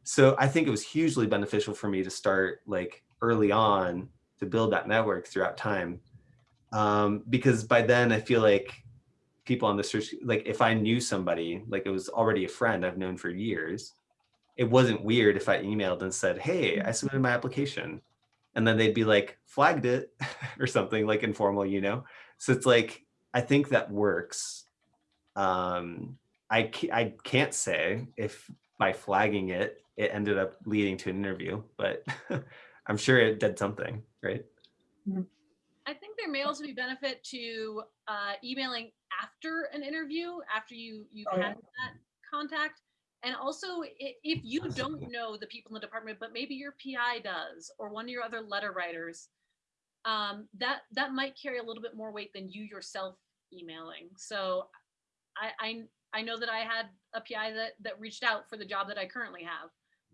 So I think it was hugely beneficial for me to start like early on to build that network throughout time um, because by then I feel like people on the search, like if I knew somebody, like it was already a friend I've known for years, it wasn't weird if I emailed and said, hey, I submitted my application. And then they'd be like, flagged it <laughs> or something like informal, you know? So it's like, I think that works. Um, I, I can't say if by flagging it, it ended up leading to an interview, but <laughs> I'm sure it did something, right? Mm-hmm. I think there may also be benefit to uh, emailing after an interview, after you you've oh, had yeah. that contact. And also, if you don't know the people in the department, but maybe your PI does, or one of your other letter writers, um, that that might carry a little bit more weight than you yourself emailing. So, I I, I know that I had a PI that that reached out for the job that I currently have.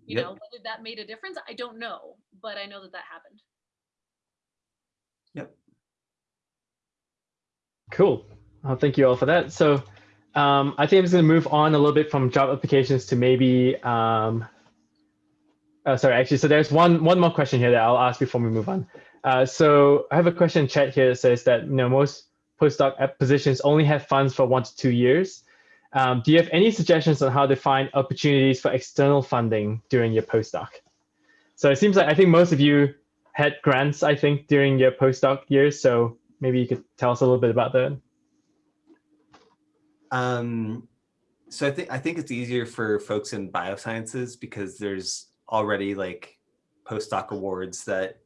You Yep. know, whether that made a difference, I don't know, but I know that that happened. Yep. Cool. Uh, thank you all for that. So um, I think I'm just going to move on a little bit from job applications to maybe, um, oh, sorry, actually, so there's one, one more question here that I'll ask before we move on. Uh, so I have a question in chat here that says that, you know, most postdoc positions only have funds for one to two years. Um, do you have any suggestions on how to find opportunities for external funding during your postdoc? So it seems like I think most of you had grants, I think, during your postdoc years. So maybe you could tell us a little bit about that. Um, so I think I think it's easier for folks in biosciences because there's already like postdoc awards that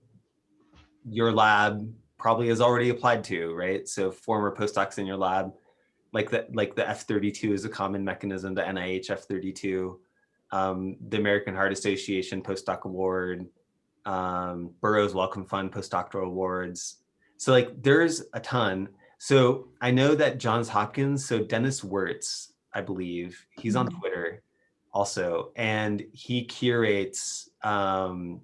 your lab probably has already applied to, right? So former postdocs in your lab, like that, like the F32 is a common mechanism, the NIH F32, um, the American Heart Association postdoc award, um, Burroughs Wellcome Fund postdoctoral awards. So like there's a ton. So I know that Johns Hopkins, so Denis Wirtz, I believe, he's on Twitter also, and he curates um,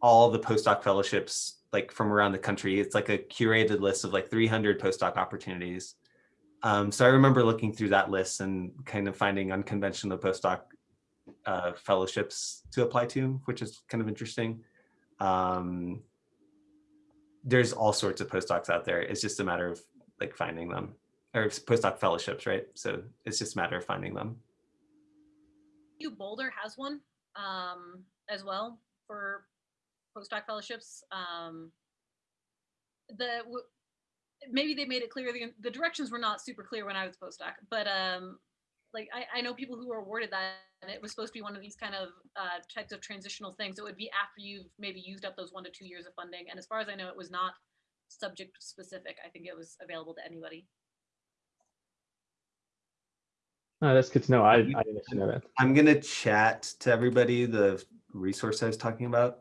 all the postdoc fellowships like from around the country. It's like a curated list of like 300 postdoc opportunities. Um, so I remember looking through that list and kind of finding unconventional postdoc uh, fellowships to apply to, which is kind of interesting. Um, there's all sorts of postdocs out there. It's just a matter of like finding them or postdoc fellowships, right? So it's just a matter of finding them. U Boulder has one um, as well for postdoc fellowships. Um, the maybe they made it clear the, the directions were not super clear when I was postdoc, but um, like I, I know people who were awarded that, and it was supposed to be one of these kind of uh, types of transitional things. It would be after you've maybe used up those one to two years of funding, and as far as I know, it was not subject specific. I think it was available to anybody. Oh, that's good to know. I, I didn't know that. I'm gonna chat to everybody the resource I was talking about.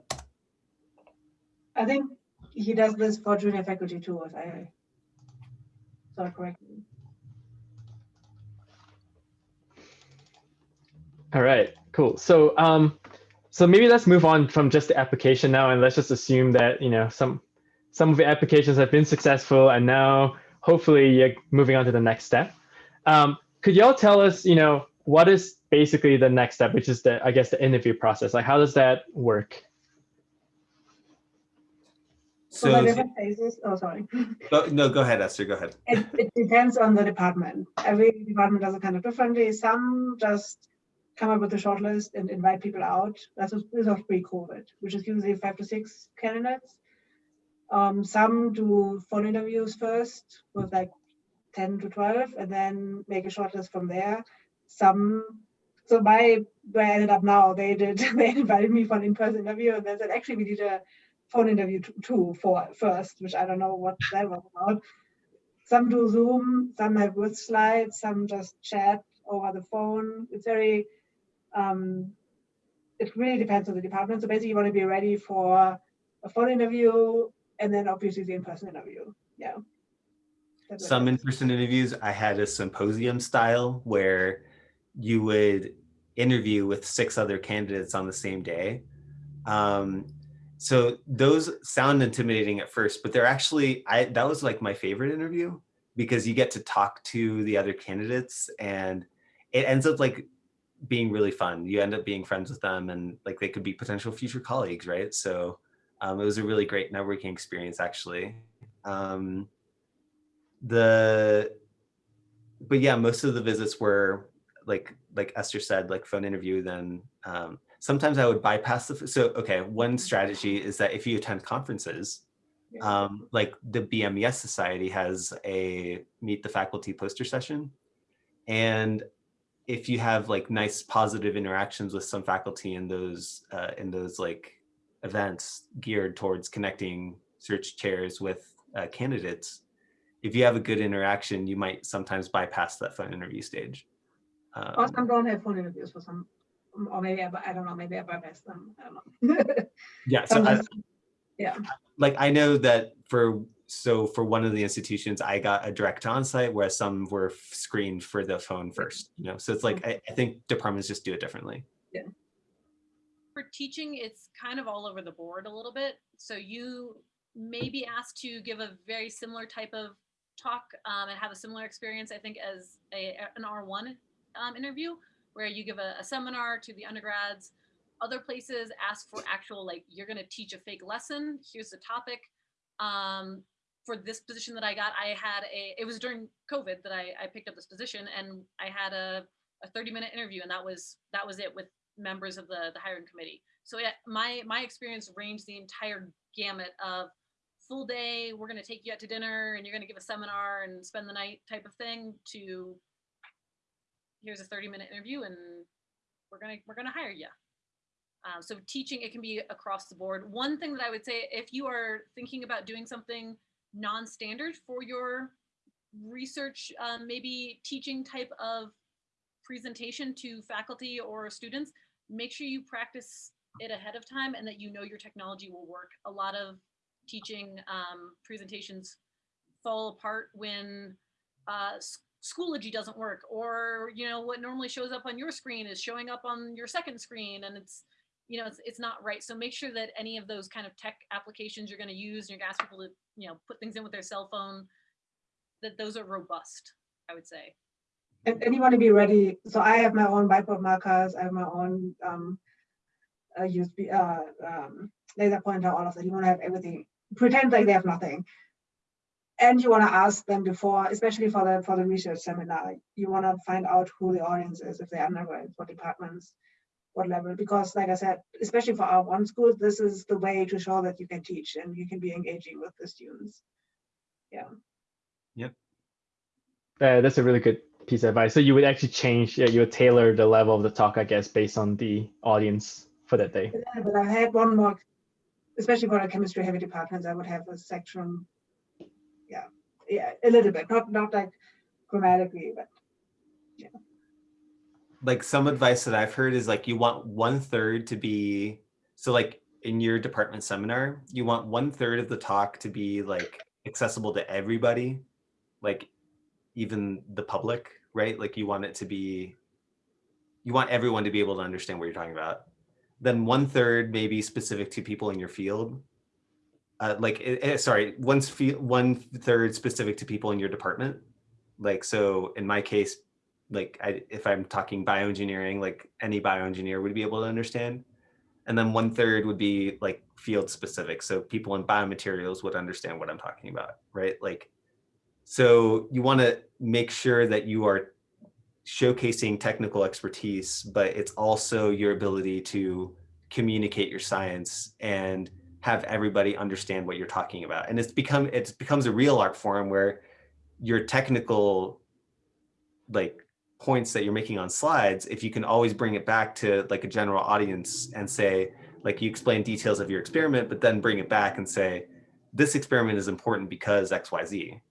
I think he does this for junior faculty too, if I it correctly. All right, cool. So, um, so maybe let's move on from just the application now, and let's just assume that you know some some of the applications have been successful, and now hopefully you're moving on to the next step. Um, could y'all tell us, you know, what is basically the next step, which is the I guess the interview process? Like, how does that work? So the So, different phases, oh, sorry. <laughs> go- no, go ahead, Esther, go ahead. It, it depends on the department. Every department does it kind of differently. Some just come up with a short list and invite people out. That's this was pre-COVID, which is usually five to six candidates. Um, some do phone interviews first with like 10 to 12 and then make a short list from there. Some, so my, where I ended up now, they did, <laughs> they invited me for an in-person interview and they said, actually, we did a phone interview too for first, which I don't know what that was about some do Zoom, some have with slides, some just chat over the phone. It's very, um, it really depends on the department. So basically, you want to be ready for a phone interview and then obviously the in-person interview. Yeah. That's Some in-person interviews, I had a symposium style where you would interview with six other candidates on the same day. Um, so those sound intimidating at first, but they're actually, I that was like my favorite interview because you get to talk to the other candidates and it ends up like being really fun. You end up being friends with them and like they could be potential future colleagues, right? So um, it was a really great networking experience actually. Um, the but yeah most of the visits were like like esther said like phone interview then um, sometimes i would bypass the so okay one strategy is that if you attend conferences um, like the bmes society has a meet the faculty poster session and if you have like nice positive interactions with some faculty in those uh, in those like events geared towards connecting search chairs with uh, candidates if you have a good interaction, you might sometimes bypass that phone interview stage. Or Um, some don't have phone interviews for some, or maybe I, I don't know, maybe I bypass them. I don't know. <laughs> yeah, so I, just- yeah. like I know that for so for one of the institutions, I got a direct on-site, whereas some were screened for the phone first. You know, so it's like I, I think departments just do it differently. Yeah. For teaching, it's kind of all over the board a little bit. So you may be asked to give a very similar type of talk um, and have a similar experience, I think, as a, an R1 um, interview, where you give a, a seminar to the undergrads. Other places ask for actual, like, you're going to teach a fake lesson. Here's the topic. Um, for this position that I got, I had a, it was during COVID that I, I picked up this position and I had a, a 30 minute interview and that was, that was it with members of the, the hiring committee. So yeah, my, my experience ranged the entire gamut of full day, we're gonna take you out to dinner and you're gonna give a seminar and spend the night type of thing to here's a 30 minute interview and we're gonna, we're gonna hire you. Um, so teaching, it can be across the board. One thing that I would say, if you are thinking about doing something non-standard for your research, um, maybe teaching type of presentation to faculty or students, make sure you practice it ahead of time and that you know your technology will work. A lot of teaching um, presentations fall apart when uh, Schoology doesn't work or you know what normally shows up on your screen is showing up on your second screen and it's you know it's, it's not right so make sure that any of those kind of tech applications you're going to use and you're going to ask people to you know put things in with their cell phone that those are robust i would say And, and you want to be ready. So I have my own whiteboard markers. I have my own um, uh, USB uh, um, laser pointer. All of that. You want to have everything. Pretend like they have nothing. And you want to ask them before, especially for the for the research seminar. You want to find out who the audience is, if they're undergrads, what departments, what level. Because, like I said, especially for R1 schools, this is the way to show that you can teach and you can be engaging with the students. Yeah. Uh, that's a really good piece of advice. So you would actually change, yeah, you would tailor the level of the talk, I guess, based on the audience for that day. Yeah, but I had one more, especially for the chemistry heavy departments, I would have a section. Yeah, a little bit, not not like grammatically, but yeah. like some advice that I've heard is like you want one third to be so like in your department seminar, you want one third of the talk to be like accessible to everybody, like even the public, right? Like you want it to be, you want everyone to be able to understand what you're talking about. Then one third maybe specific to people in your field. Uh, like, uh, sorry, one, one third specific to people in your department. Like, so in my case, like I, if I'm talking bioengineering, like any bioengineer would be able to understand. And then one third would be like field specific. So people in biomaterials would understand what I'm talking about, right? Like, so you want to make sure that you are showcasing technical expertise, but it's also your ability to communicate your science and have everybody understand what you're talking about. And it's become, it becomes a real art form where your technical like points that you're making on slides, if you can always bring it back to like a general audience and say, like you explain details of your experiment, but then bring it back and say, this experiment is important because X, Y, Z,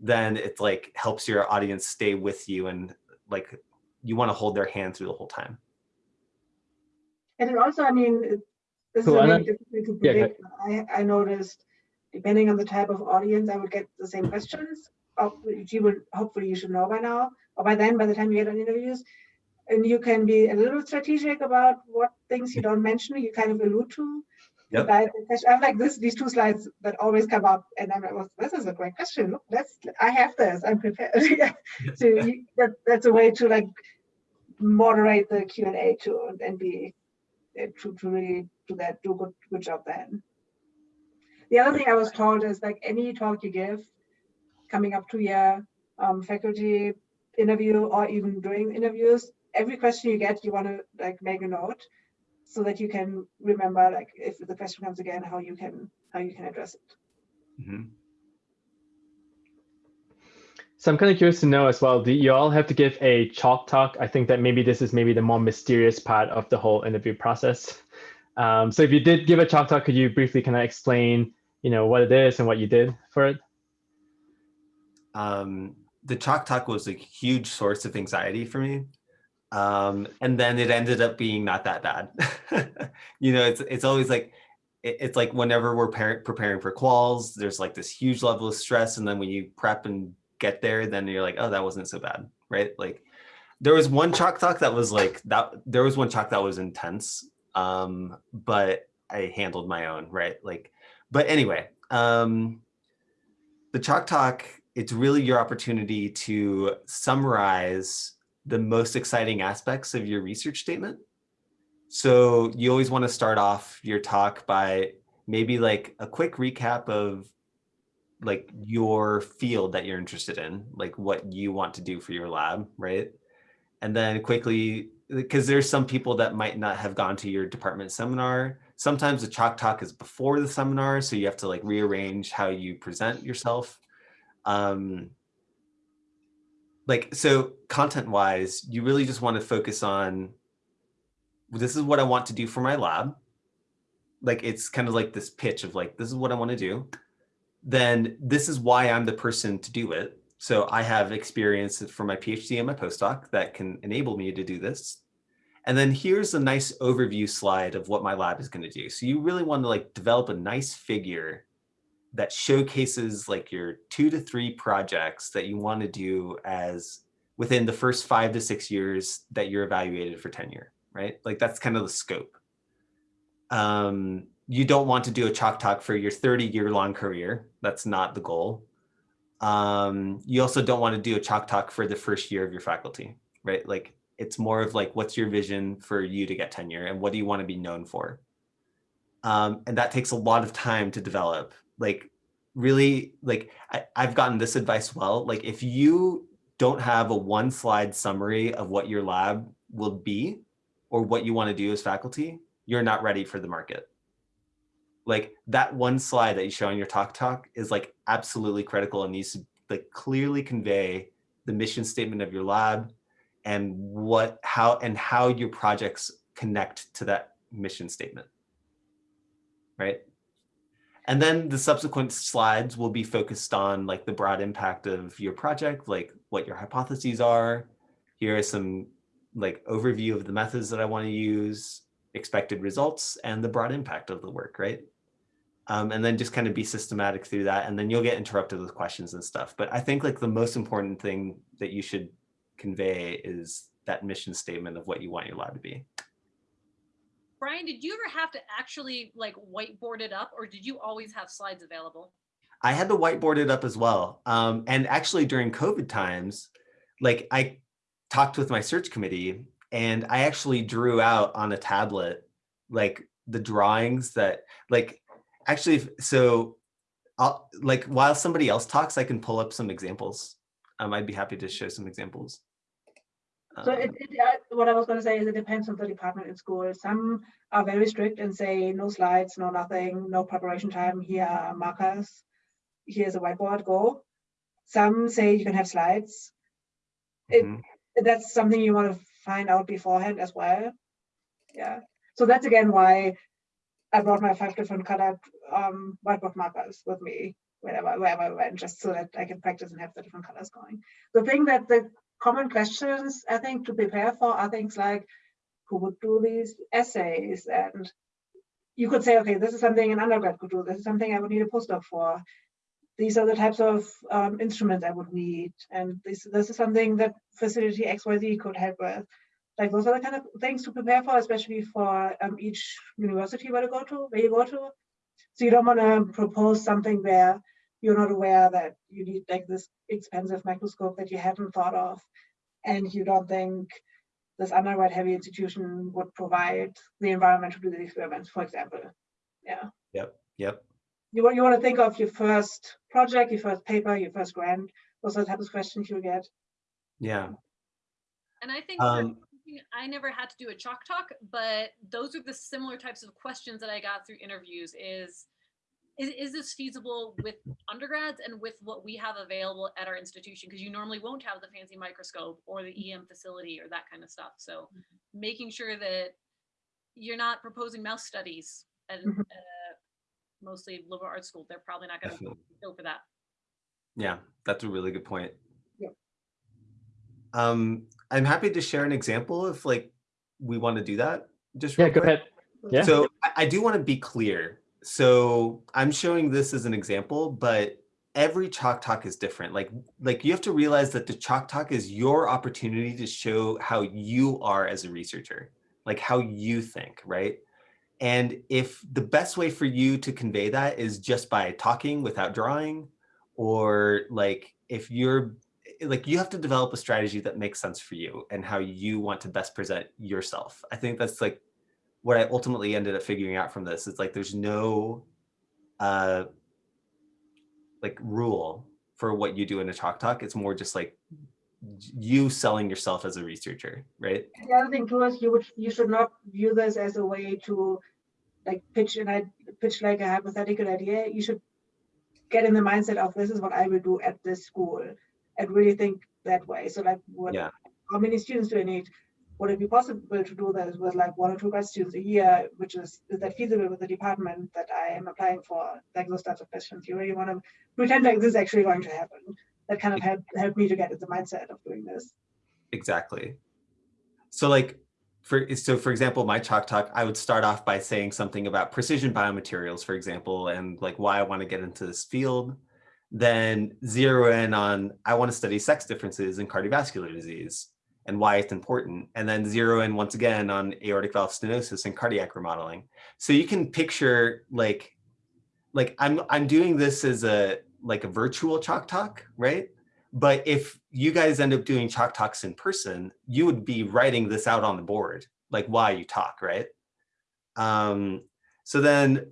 then it like helps your audience stay with you and like you want to hold their hand through the whole time. And it also, I mean, this cool. is really difficult to predict. Yeah, I, I noticed, depending on the type of audience, I would get the same questions. You would hopefully you should know by now or by then, by the time you get on interviews, and you can be a little strategic about what things you don't mention, you kind of allude to. Yep. I, have like this, these two slides that always come up, and I'm like, well, this is a great question. Look, let's, I have this, I'm prepared. <laughs> yeah. so you, that, that's a way to like moderate the Q and A too, and be to, to really do that, do a good, good job then. The other thing I was told is like any talk you give, coming up to your um, faculty interview or even during interviews, every question you get, you want to like make a note so that you can remember like if the question comes again, how you can how you can address it. Mm -hmm. So I'm kind of curious to know as well, do you all have to give a chalk talk? I think that maybe this is maybe the more mysterious part of the whole interview process. Um, so if you did give a chalk talk, could you briefly kind of explain, you know, what it is and what you did for it? Um, the chalk talk was a huge source of anxiety for me. Um, and then it ended up being not that bad. <laughs> you know, it's it's always like it's like whenever we're preparing for quals, there's like this huge level of stress, and then when you prep and get there, then you're like, oh, that wasn't so bad, right? Like there was one chalk talk that was like that. There was one chalk that was intense, um, but I handled my own, right? Like, but anyway, um, the chalk talk it's really your opportunity to summarize the most exciting aspects of your research statement. So you always want to start off your talk by maybe like a quick recap of like your field that you're interested in, like what you want to do for your lab, right? And then quickly, because there's some people that might not have gone to your department seminar. Sometimes the chalk talk is before the seminar, so you have to like rearrange how you present yourself um, like, so content wise, you really just want to focus on, this is what I want to do for my lab. Like, it's kind of like this pitch of like, this is what I want to do. Then this is why I'm the person to do it. So I have experience for my PhD and my postdoc that can enable me to do this. And then here's a nice overview slide of what my lab is going to do. So you really want to like develop a nice figure that showcases like your two to three projects that you want to do as within the first five to six years that you're evaluated for tenure, right? Like that's kind of the scope. Um, you don't want to do a chalk talk for your 30 year long career. That's not the goal. Um, you also don't want to do a chalk talk for the first year of your faculty, right? Like it's more of like, what's your vision for you to get tenure and what do you want to be known for? Um, and that takes a lot of time to develop like really like I, I've gotten this advice well, like if you don't have a one slide summary of what your lab will be or what you want to do as faculty, you're not ready for the market. Like that one slide that you show on your talk talk is like absolutely critical and needs to like clearly convey the mission statement of your lab and what how and how your projects connect to that mission statement. Right? And then the subsequent slides will be focused on like the broad impact of your project, like what your hypotheses are. Here are some like overview of the methods that I want to use, expected results, and the broad impact of the work, right? Um, and then just kind of be systematic through that. And then you'll get interrupted with questions and stuff. But I think like the most important thing that you should convey is that mission statement of what you want your lab to be. Brian, did you ever have to actually like whiteboard it up or did you always have slides available? I had to whiteboard it up as well. Um, and actually during COVID times, like I talked with my search committee and I actually drew out on a tablet, like the drawings that like, actually, so I'll like while somebody else talks, I can pull up some examples. Um, I'd be happy to show some examples. So it, Um, it, uh, what I was going to say is it depends on the department in school. Some are very strict and say no slides, no nothing, no preparation time. Here are markers. Here's a whiteboard. Go. Some say you can have slides. It, mhm. That's something you want to find out beforehand as well. Yeah. So that's again why I brought my five different colored um, whiteboard markers with me wherever wherever I went, just so that I can practice and have the different colors going. The thing that the common questions I think to prepare for are things like who would do these assays and you could say, okay, this is something an undergrad could do. This is something I would need a postdoc for. These are the types of um, instruments I would need. And this, this is something that facility XYZ could help with. Like those are the kind of things to prepare for, especially for um, each university where you go to, where you go to. So you don't want to propose something where you're not aware that you need like this expensive microscope that you haven't thought of, and you don't think this undergrad heavy institution would provide the environment to do the experiments, for example. Yeah. Yep, yep. You want you want to think of your first project, your first paper, your first grant. Those are the type of questions you get. Yeah. And I think Um, teaching, I never had to do a chalk talk, but those are the similar types of questions that I got through interviews is, is, is this feasible with undergrads and with what we have available at our institution? Because you normally won't have the fancy microscope or the EM facility or that kind of stuff. So making sure that you're not proposing mouse studies at, Mhm. at mostly liberal arts school. They're probably not going to go for that. Yeah, that's a really good point. Yeah. Um, I'm happy to share an example if like we want to do that. Just Yeah, go quick. ahead. Yeah. So I, I do want to be clear. So I'm showing this as an example, but every chalk talk is different. Like, like you have to realize that the chalk talk is your opportunity to show how you are as a researcher, like how you think, right? And if the best way for you to convey that is just by talking without drawing, or like if you're like you have to develop a strategy that makes sense for you and how you want to best present yourself. I think that's like what I ultimately ended up figuring out from this. It's like there's no uh like rule for what you do in a chalk talk. It's more just like you selling yourself as a researcher, right? The other thing too is you would you should not view this as a way to like pitch and I pitch like a hypothetical idea. You should get in the mindset of this is what I will do at this school and really think that way. So like what Yeah. how many students do I need? Would it be possible to do that with like one or two grad students a year, which is is that feasible with the department that I am applying for? Like those types of questions. You really want to pretend like this is actually going to happen. That kind of help help me to get the mindset of doing this. Exactly. So like for so for example, my chalk talk, I would start off by saying something about precision biomaterials, for example, and like why I want to get into this field. Then zero in on I want to study sex differences in cardiovascular disease and why it's important. And then zero in once again on aortic valve stenosis and cardiac remodeling. So you can picture like like I'm I'm doing this as a like a virtual chalk talk, right? But if you guys end up doing chalk talks in person, you would be writing this out on the board, like why you talk, right? Um, so then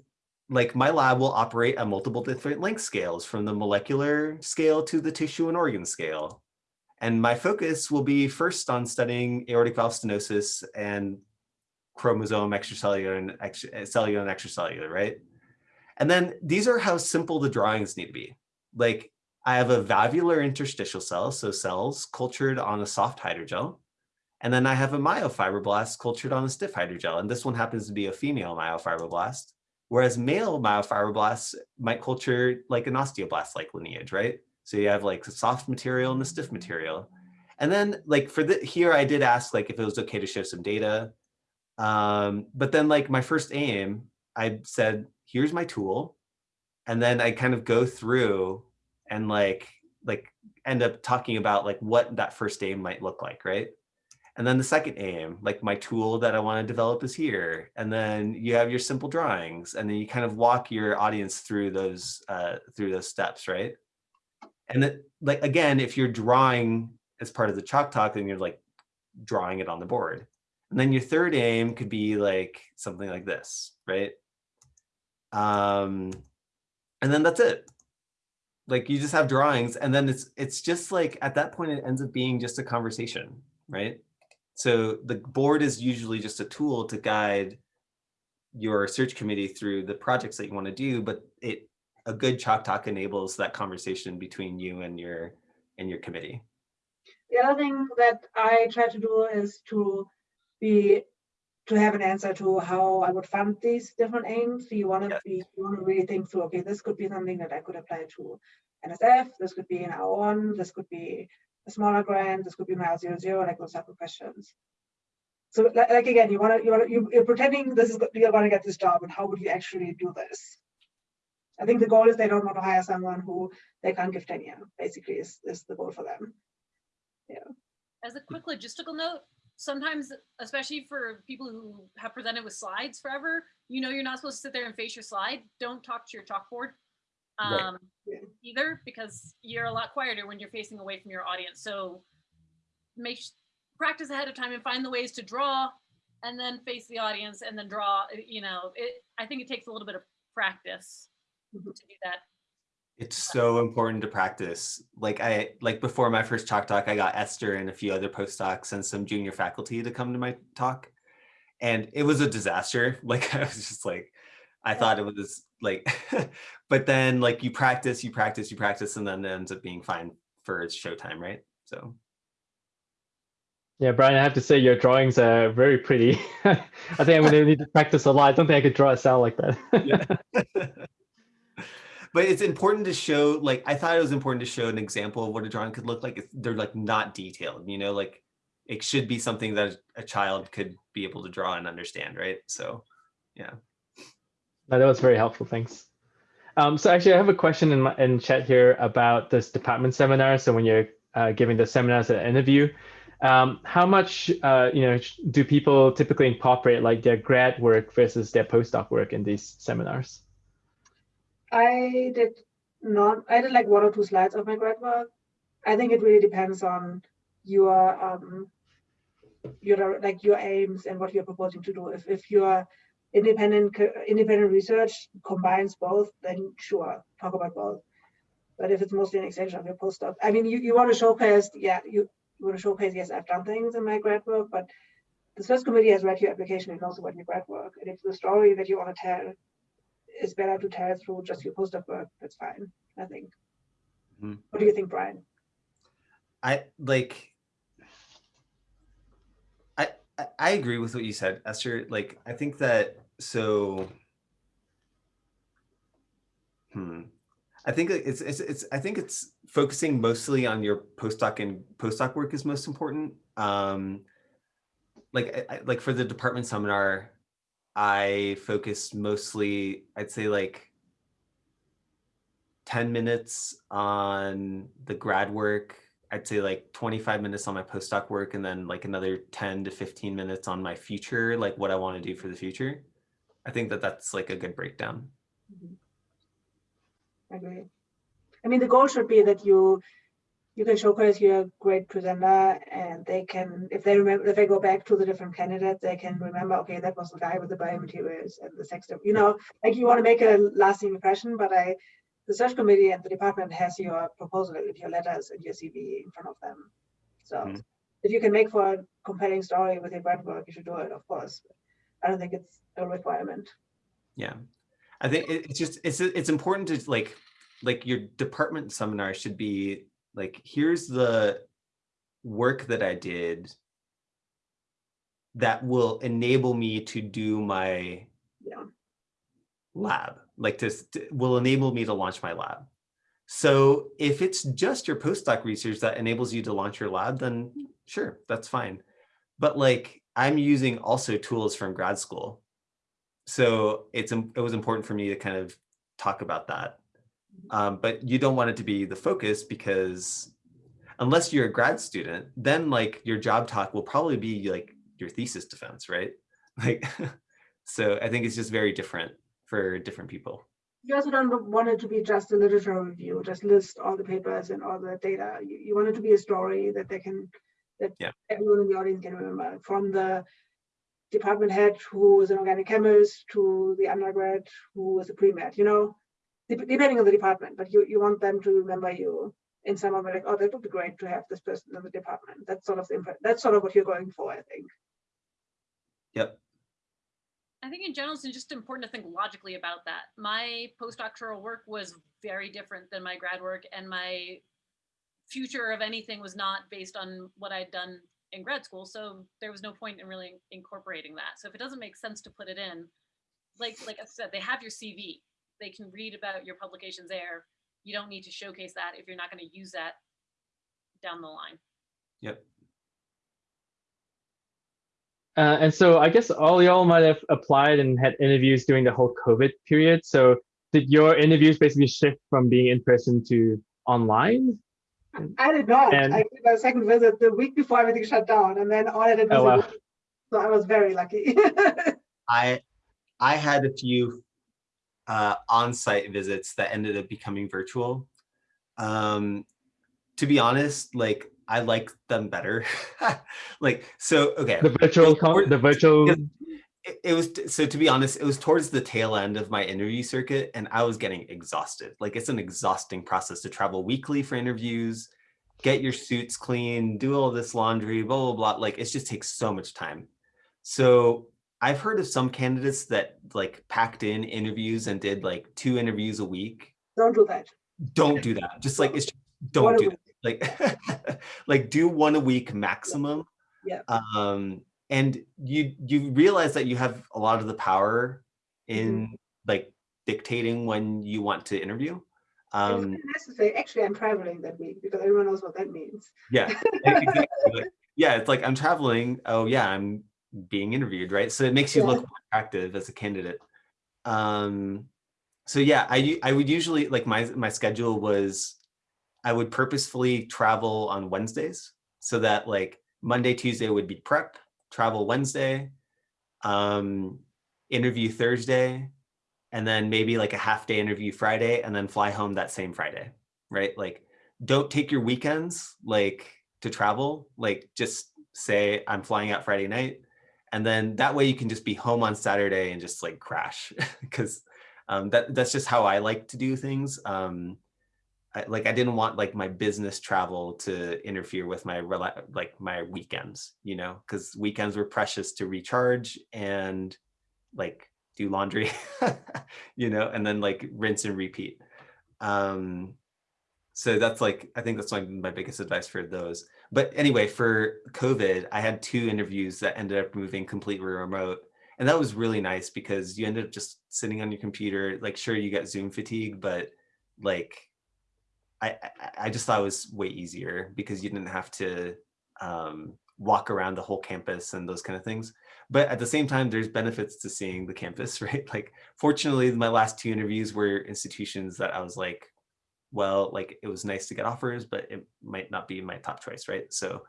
like my lab will operate at multiple different length scales from the molecular scale to the tissue and organ scale. And my focus will be first on studying aortic valve stenosis and chromosome extracellular and ex cellular and extracellular, right? And then these are how simple the drawings need to be. Like I have a valvular interstitial cell, so cells cultured on a soft hydrogel. And then I have a myofibroblast cultured on a stiff hydrogel. And this one happens to be a female myofibroblast, whereas male myofibroblasts might culture like an osteoblast-like lineage, right? So you have like the soft material and the stiff material. And then like for the here, I did ask like if it was okay to show some data. Um, but then like my first aim, I said, here's my tool. And then I kind of go through and like like end up talking about like what that first aim might look like, right? And then the second aim, like my tool that I want to develop is here. And then you have your simple drawings and then you kind of walk your audience through those uh, through those steps, right? And that like, again, if you're drawing as part of the chalk talk, then you're like drawing it on the board. And then your third aim could be like something like this, right? Um, and then that's it. Like you just have drawings and then it's it's just like at that point it ends up being just a conversation, right? So the board is usually just a tool to guide your search committee through the projects that you want to do, but it a good chalk talk enables that conversation between you and your and your committee. The other thing that I try to do is to be to have an answer to how I would fund these different aims. So you want to Yes. be you want to really think through, okay, this could be something that I could apply to NSF, this could be an R1, this could be a smaller grant, this could be mile zero zero, like those type of questions. So like, like again, you want to you want to you, you're pretending this is you're going to get this job, and how would you actually do this? I think the goal is they don't want to hire someone who they can't give tenure. Basically, is is the goal for them. Yeah. As a quick logistical note, sometimes, especially for people who have presented with slides forever, you know you're not supposed to sit there and face your slide. Don't talk to your chalkboard. Um, Yeah. either because you're a lot quieter when you're facing away from your audience. So make practice ahead of time and find the ways to draw and then face the audience and then draw. You know, it. I think it takes a little bit of practice Mhm. to do that. It's so important to practice. Like I like before my first chalk talk, I got Esther and a few other postdocs and some junior faculty to come to my talk. And it was a disaster. <laughs> Like I was just like, I thought it was like, <laughs> but then like you practice, you practice, you practice, and then it ends up being fine for its showtime, right? So Yeah, Brian, I have to say your drawings are very pretty. <laughs> I think I'm gonna need to practice a lot. I don't think I could draw a cell like that. <laughs> but it's important to show like i thought it was important to show an example of what a drawing could look like It's- they're like not detailed you know like it should be something that a child could be able to draw and understand right so yeah No, that was very helpful. Thanks. Um, so actually, I have a question in my in chat here about this department seminar. So when you're uh, giving the seminars at interview, um, how much uh, you know do people typically incorporate like their grad work versus their postdoc work in these seminars? I did not, I did like one or two slides of my grad work. I think it really depends on your, um, your, like your aims and what you're proposing to do. If, if your independent, independent research combines both, then sure, talk about both. But if it's mostly an extension of your postdoc, I mean, you, you want to showcase, yeah, you, you want to showcase, yes, I've done things in my grad work, but the search committee has read your application and knows about your grad work. And if the story that you want to tell is better to tell through just your postdoc work. That's fine, I think. Mhm. What do you think, Brian? i like I, agree with what you said esther like i think that so hmm I think it's, it's, it's, I think it's focusing mostly on your postdoc and postdoc work is most important. Um, like, I- like for the department seminar, I focused mostly, I'd say like 10 minutes on the grad work. I'd say like 25 minutes on my postdoc work and then like another 10 to 15 minutes on my future, like what I want to do for the future. I think that that's like a good breakdown. I agree. I mean, the goal should be that you you can showcase you're a great presenter, and they can, if they remember, if they go back to the different candidates, they can remember, okay, that was the guy with the biomaterials and the sex, stuff, you know, like you want to make a lasting impression. But I, the search committee and the department has your proposal, and your letters and your CV in front of them. So Mhm. if you can make for a compelling story with your grad work, you should do it, of course. I don't think it's a requirement. Yeah, I think it's just it's it's important to like like your department seminar should be like here's the work that I did that will enable me to do my Yeah. lab like to, to- will enable me to launch my lab So if it's just your postdoc research that enables you to launch your lab, then sure, that's fine. But like I'm using also tools from grad school. So it's it was important for me to kind of talk about that. Um, but you don't want it to be the focus because unless you're a grad student, then like your job talk will probably be like your thesis defense, right? <laughs> Like, <laughs> so I think it's just very different for different people. You also don't want it to be just a literature review, just list all the papers and all the data. You, you want it to be a story that they can, that yeah. everyone in the audience can remember, from the department head who is an organic chemist to the undergrad who is a pre-med, you know, depending on the department, but you, you want them to remember you in some of it, like, oh, that would be great to have this person in the department. That's sort of the that's sort of what you're going for, I think. Yep. I think in general, it's just important to think logically about that. My postdoctoral work was very different than my grad work, and my future of anything was not based on what I'd done in grad school. So there was no point in really incorporating that. So if it doesn't make sense to put it in, like like I said, they have your CV. They can read about your publications there you don't need to showcase that if you're not going to use that down the line. Yep. Uh, and so I guess all y'all might have applied and had interviews during the whole COVID period. So did your interviews basically shift from being in person to online? I did not. And, I did my second visit the week before everything shut down, and then all I did was. Oh, wow. So I was very lucky. <laughs> I I had a few uh, on-site visits that ended up becoming virtual. Um, to be honest, like I like them better. <laughs> like so, okay. The virtual, the virtual. It, it was so to be honest, it was towards the tail end of my interview circuit, and I was getting exhausted. Like it's an exhausting process to travel weekly for interviews, get your suits clean, do all this laundry, blah blah blah. Like it just takes so much time. So I've heard of some candidates that like packed in interviews and did like two interviews a week. Don't do that. Don't do that. Just like it's just, don't do that. Like <laughs> like do one a week maximum. Yeah. Um and you you realize that you have a lot of the power in mm -hmm. like dictating when you want to interview. Um, necessary. Actually, I'm traveling that week because everyone knows what that means. Yeah, <laughs> exactly. like, yeah. It's like I'm traveling. Oh yeah, I'm being interviewed, right? So it makes you yeah. look more attractive as a candidate. Um, so yeah, I I would usually like my my schedule was I would purposefully travel on Wednesdays so that like Monday, Tuesday would be prep, travel Wednesday, um, interview Thursday, and then maybe like a half day interview Friday and then fly home that same Friday, right? Like don't take your weekends like to travel, like just say I'm flying out Friday night and then that way you can just be home on Saturday and just like crash <laughs> because um, that that's just how I like to do things. Um, I, like I didn't want like my business travel to interfere with my like my weekends, you know, because weekends were precious to recharge and like do laundry, <laughs> you know, and then like rinse and repeat. Um, so that's like, I think that's my biggest advice for those. But anyway, for COVID, I had two interviews that ended up moving completely remote. And that was really nice because you ended up just sitting on your computer, like sure you get Zoom fatigue, but like, I, I just thought it was way easier because you didn't have to um, walk around the whole campus and those kind of things. But at the same time, there's benefits to seeing the campus, <laughs> right? Like, fortunately, my last two interviews were institutions that I was like, well, like it was nice to get offers, but it might not be my top choice, right? So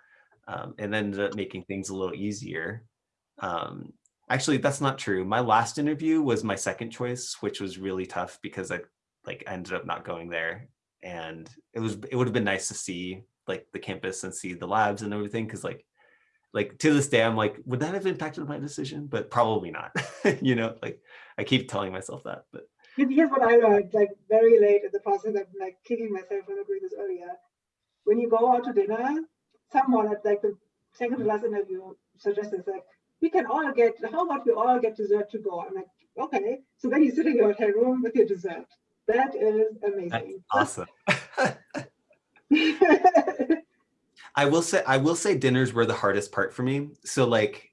um, it ended up making things a little easier. Um, actually, that's not true. My last interview was my second choice, which was really tough because I like ended up not going there. And it was it would have been nice to see like the campus and see the labs and everything because like like to this day I'm like would that have impacted my decision but probably not <laughs> you know like I keep telling myself that but here's what I learned, like very late in the process of like kicking myself for not doing this earlier. When you go out to dinner, someone at like the second to last interview suggested like, we can all get, how about we all get dessert to go? I'm like, okay. So then you sit in your hotel room with your dessert. That is amazing. That's awesome. <laughs> I will say, I will say dinners were the hardest part for me. So like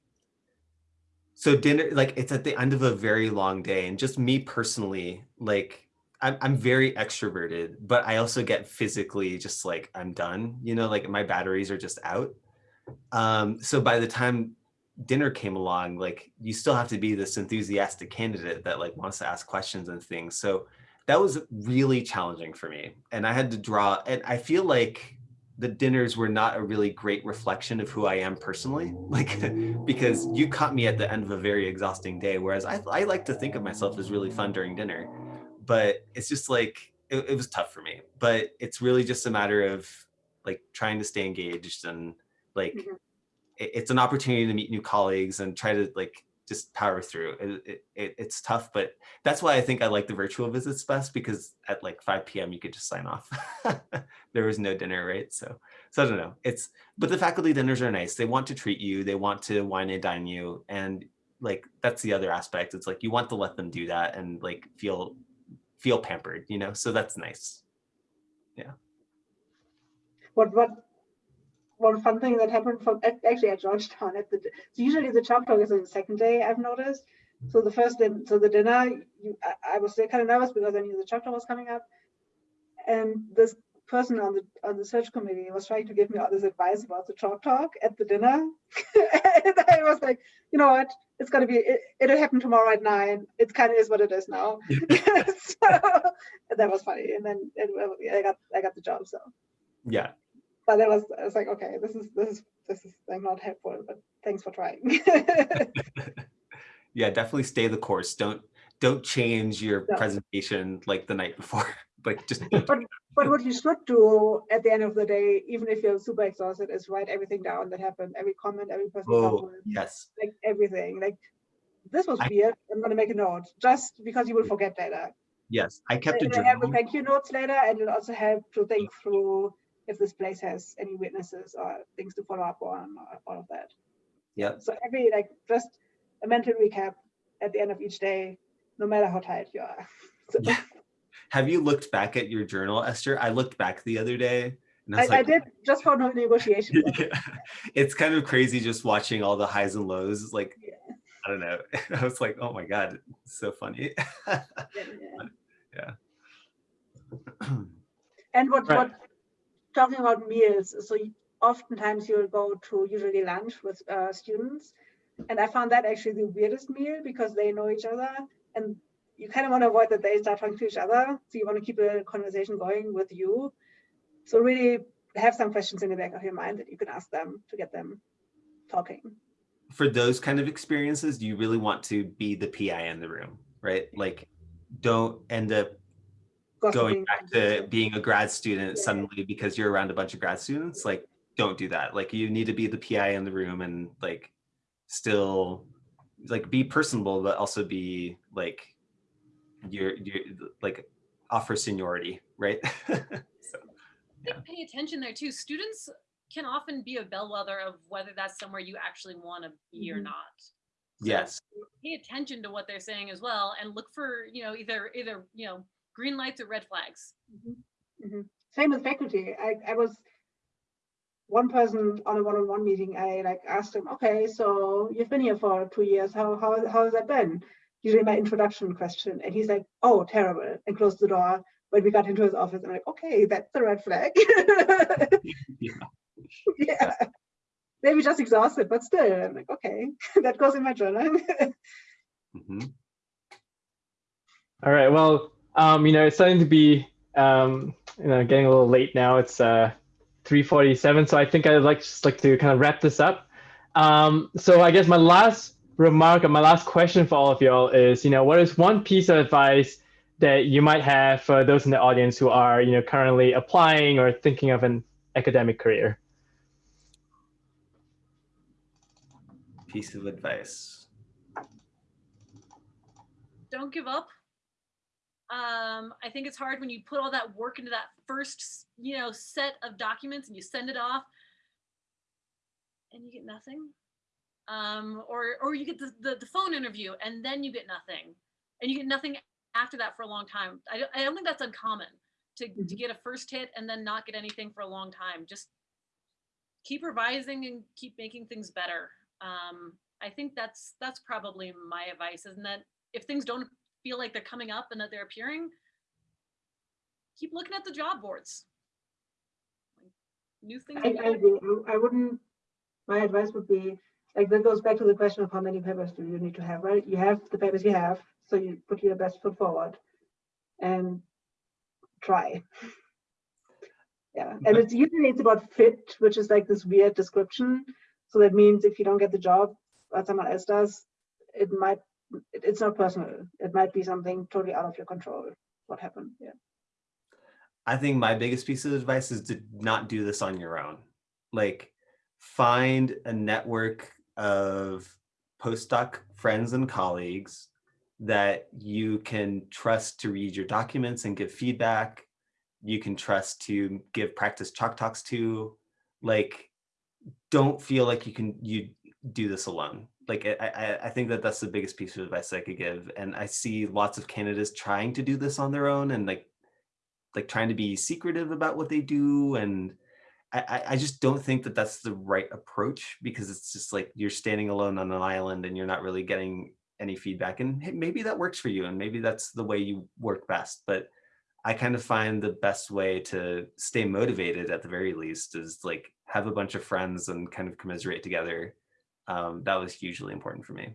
so dinner like it's at the end of a very long day and just me personally like I'm, I'm very extroverted, but I also get physically just like I'm done, you know, like my batteries are just out. Um, so by the time dinner came along, like you still have to be this enthusiastic candidate that like wants to ask questions and things. So that was really challenging for me. And I had to draw, and I feel like the dinners were not a really great reflection of who I am personally, <laughs> like because you caught me at the end of a very exhausting day. Whereas I, I like to think of myself as really fun during dinner but it's just like it, it was tough for me but it's really just a matter of like trying to stay engaged and like Mhm. it, it's an opportunity to meet new colleagues and try to like just power through. It, it, it it's tough but that's why i think i like the virtual visits best because at like 5 p.m you could just sign off. <laughs> There was no dinner right? So so i don't know. It's but the faculty dinners are nice. They want to treat you. They want to wine and dine you. And like that's the other aspect. It's like you want to let them do that and like feel feel pampered you know? So that's nice. Yeah. What what one fun thing that happened from actually at Georgetown at the so usually the chalk talk is on the second day I've noticed. So the first day, so the dinner, you, I, I was kind of nervous because I knew the chalk talk was coming up, and this person on the on the search committee was trying to give me all this advice about the chalk talk at the dinner, <laughs> and I was like, you know what, it's gonna be it, it'll happen tomorrow at nine. It kind of is what it is now. <laughs> <laughs> so and that was funny, and then it, I got I got the job. So yeah but that was I was like, okay, this is this is this is like not helpful, but thanks for trying. <laughs> yeah definitely stay the course don't don't change your Yeah. presentation like the night before <laughs> like just <laughs> but but what you should do at the end of the day, even if you're super exhausted, is write everything down that happened, every comment, every person oh comment, yes like everything. Like this was I- weird. I'm gonna make a note just because you will forget later. yes i kept a It'll help with journal thank you notes later, and it'll also help to think through if this place has any witnesses or things to follow up on, or all of that. Yeah. So every like just a mental recap at the end of each day, no matter how tired you are. <laughs> So Yeah. have you looked back at your journal esther i looked back the other day and i I, was I did just for no negotiation. <laughs> Yeah. it's kind of crazy just watching all the highs and lows like Yeah. i don't know <laughs> i was like oh my god so funny Yeah. <clears throat> And what Right. what talking about meals, so oftentimes you'll go to usually lunch with uh, students, and I found that actually the weirdest meal because they know each other, and you kind of want to avoid that they start talking to each other. So you want to keep a conversation going with you. So really have some questions in the back of your mind that you can ask them to get them talking. for those kind of experiences you really want to be the PI in the room right like don't end up going back to being a grad student Yeah. suddenly because you're around a bunch of grad students like don't do that like you need to be the PI in the room and like still like be personable but also be like you're you're like offer seniority right <laughs> so think pay attention there too. Students can often be a bellwether of whether that's somewhere you actually want to be or Mhm. not. So yes Pay attention to what they're saying as well, and look for you know either either you know green lights or red flags. Mhm. Same with faculty. I, I was one person on a one-on-one meeting. I like asked him, okay, so you've been here for two years. How how how has that been? Usually my introduction question, and he's like, oh, terrible, and closed the door. When we got into his office, I'm like, okay, that's the red flag. yeah. <laughs> yeah. Maybe just exhausted, but still, I'm like, okay, <laughs> that goes in my journal. <laughs> Mhm. All right. Well, um, you know, it's starting to be, um, you know, getting a little late now. It's uh, 3:47, so I think I'd like just like to kind of wrap this up. Um, so I guess my last remark or my last question for all of y'all is, you know, what is one piece of advice that you might have for those in the audience who are, you know, currently applying or thinking of an academic career? piece of advice Don't give up. Um, I think it's hard when you put all that work into that first you know set of documents and you send it off, and you get nothing. Um, or or you get the, the the phone interview and then you get nothing, and you get nothing after that for a long time. I don't, I don't think that's uncommon to to Mhm. get a first hit and then not get anything for a long time. Just keep revising and keep making things better. Um, I think that's that's probably my advice, isn't that if things don't feel like they're coming up and that they're appearing, keep looking at the job boards. New things. I, I agree. I I wouldn't, my advice would be, like, that goes back to the question of how many papers do you need to have, right? You have the papers you have, so you put your best foot forward and try. <laughs> Yeah, and it's usually it's about fit, which is like this weird description. So that means if you don't get the job, but someone else does, it might, it- it's not personal. It might be something totally out of your control, what happened, yeah. I think my biggest piece of advice is to not do this on your own. Like find a network of postdoc friends and colleagues that you can trust to read your documents and give feedback. You can trust to give practice chalk talks to. Like, don't feel like you can you do this alone. Like I, I, think that that's the biggest piece of advice I could give. And I see lots of candidates trying to do this on their own and like like trying to be secretive about what they do and I, I- just don't think that that's the right approach because it's just like you're standing alone on an island and you're not really getting any feedback and maybe that works for you and maybe that's the way you work best but i kind of find the best way to stay motivated at the very least is like have a bunch of friends and kind of commiserate together um, that was hugely important for me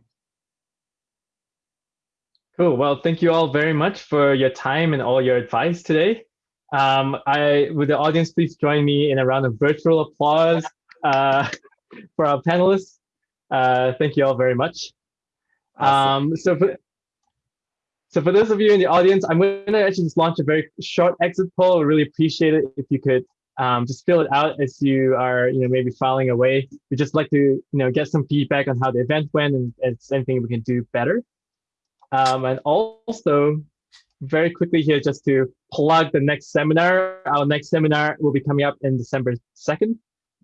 Cool. Well, thank you all very much for your time and all your advice today. Um, I would the audience please join me in a round of virtual applause uh, <laughs> for our panelists. Uh, thank you all very much. Awesome. Um, so for so for those of you in the audience, I'm going to actually just launch a very short exit poll. I really appreciate it if you could um, just fill it out as you are, you know, maybe filing away. We just like to, you know, get some feedback on how the event went and, and anything we can do better. Um, and also, very quickly here, just to plug the next seminar. Our next seminar will be coming up in December 2nd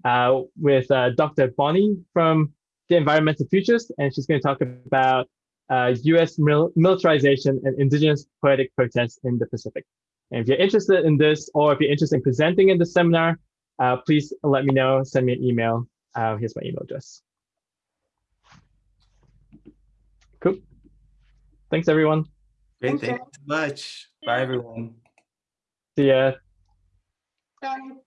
uh, with uh, Dr. Bonnie from the Environmental Futures, and she's going to talk about uh, U.S. mil militarization and indigenous poetic protests in the Pacific. And if you're interested in this, or if you're interested in presenting in the seminar, uh, please let me know. Send me an email. Uh, here's my email address. Cool. Thanks, everyone. great Thanks, thank you so much bye everyone See ya. Bye.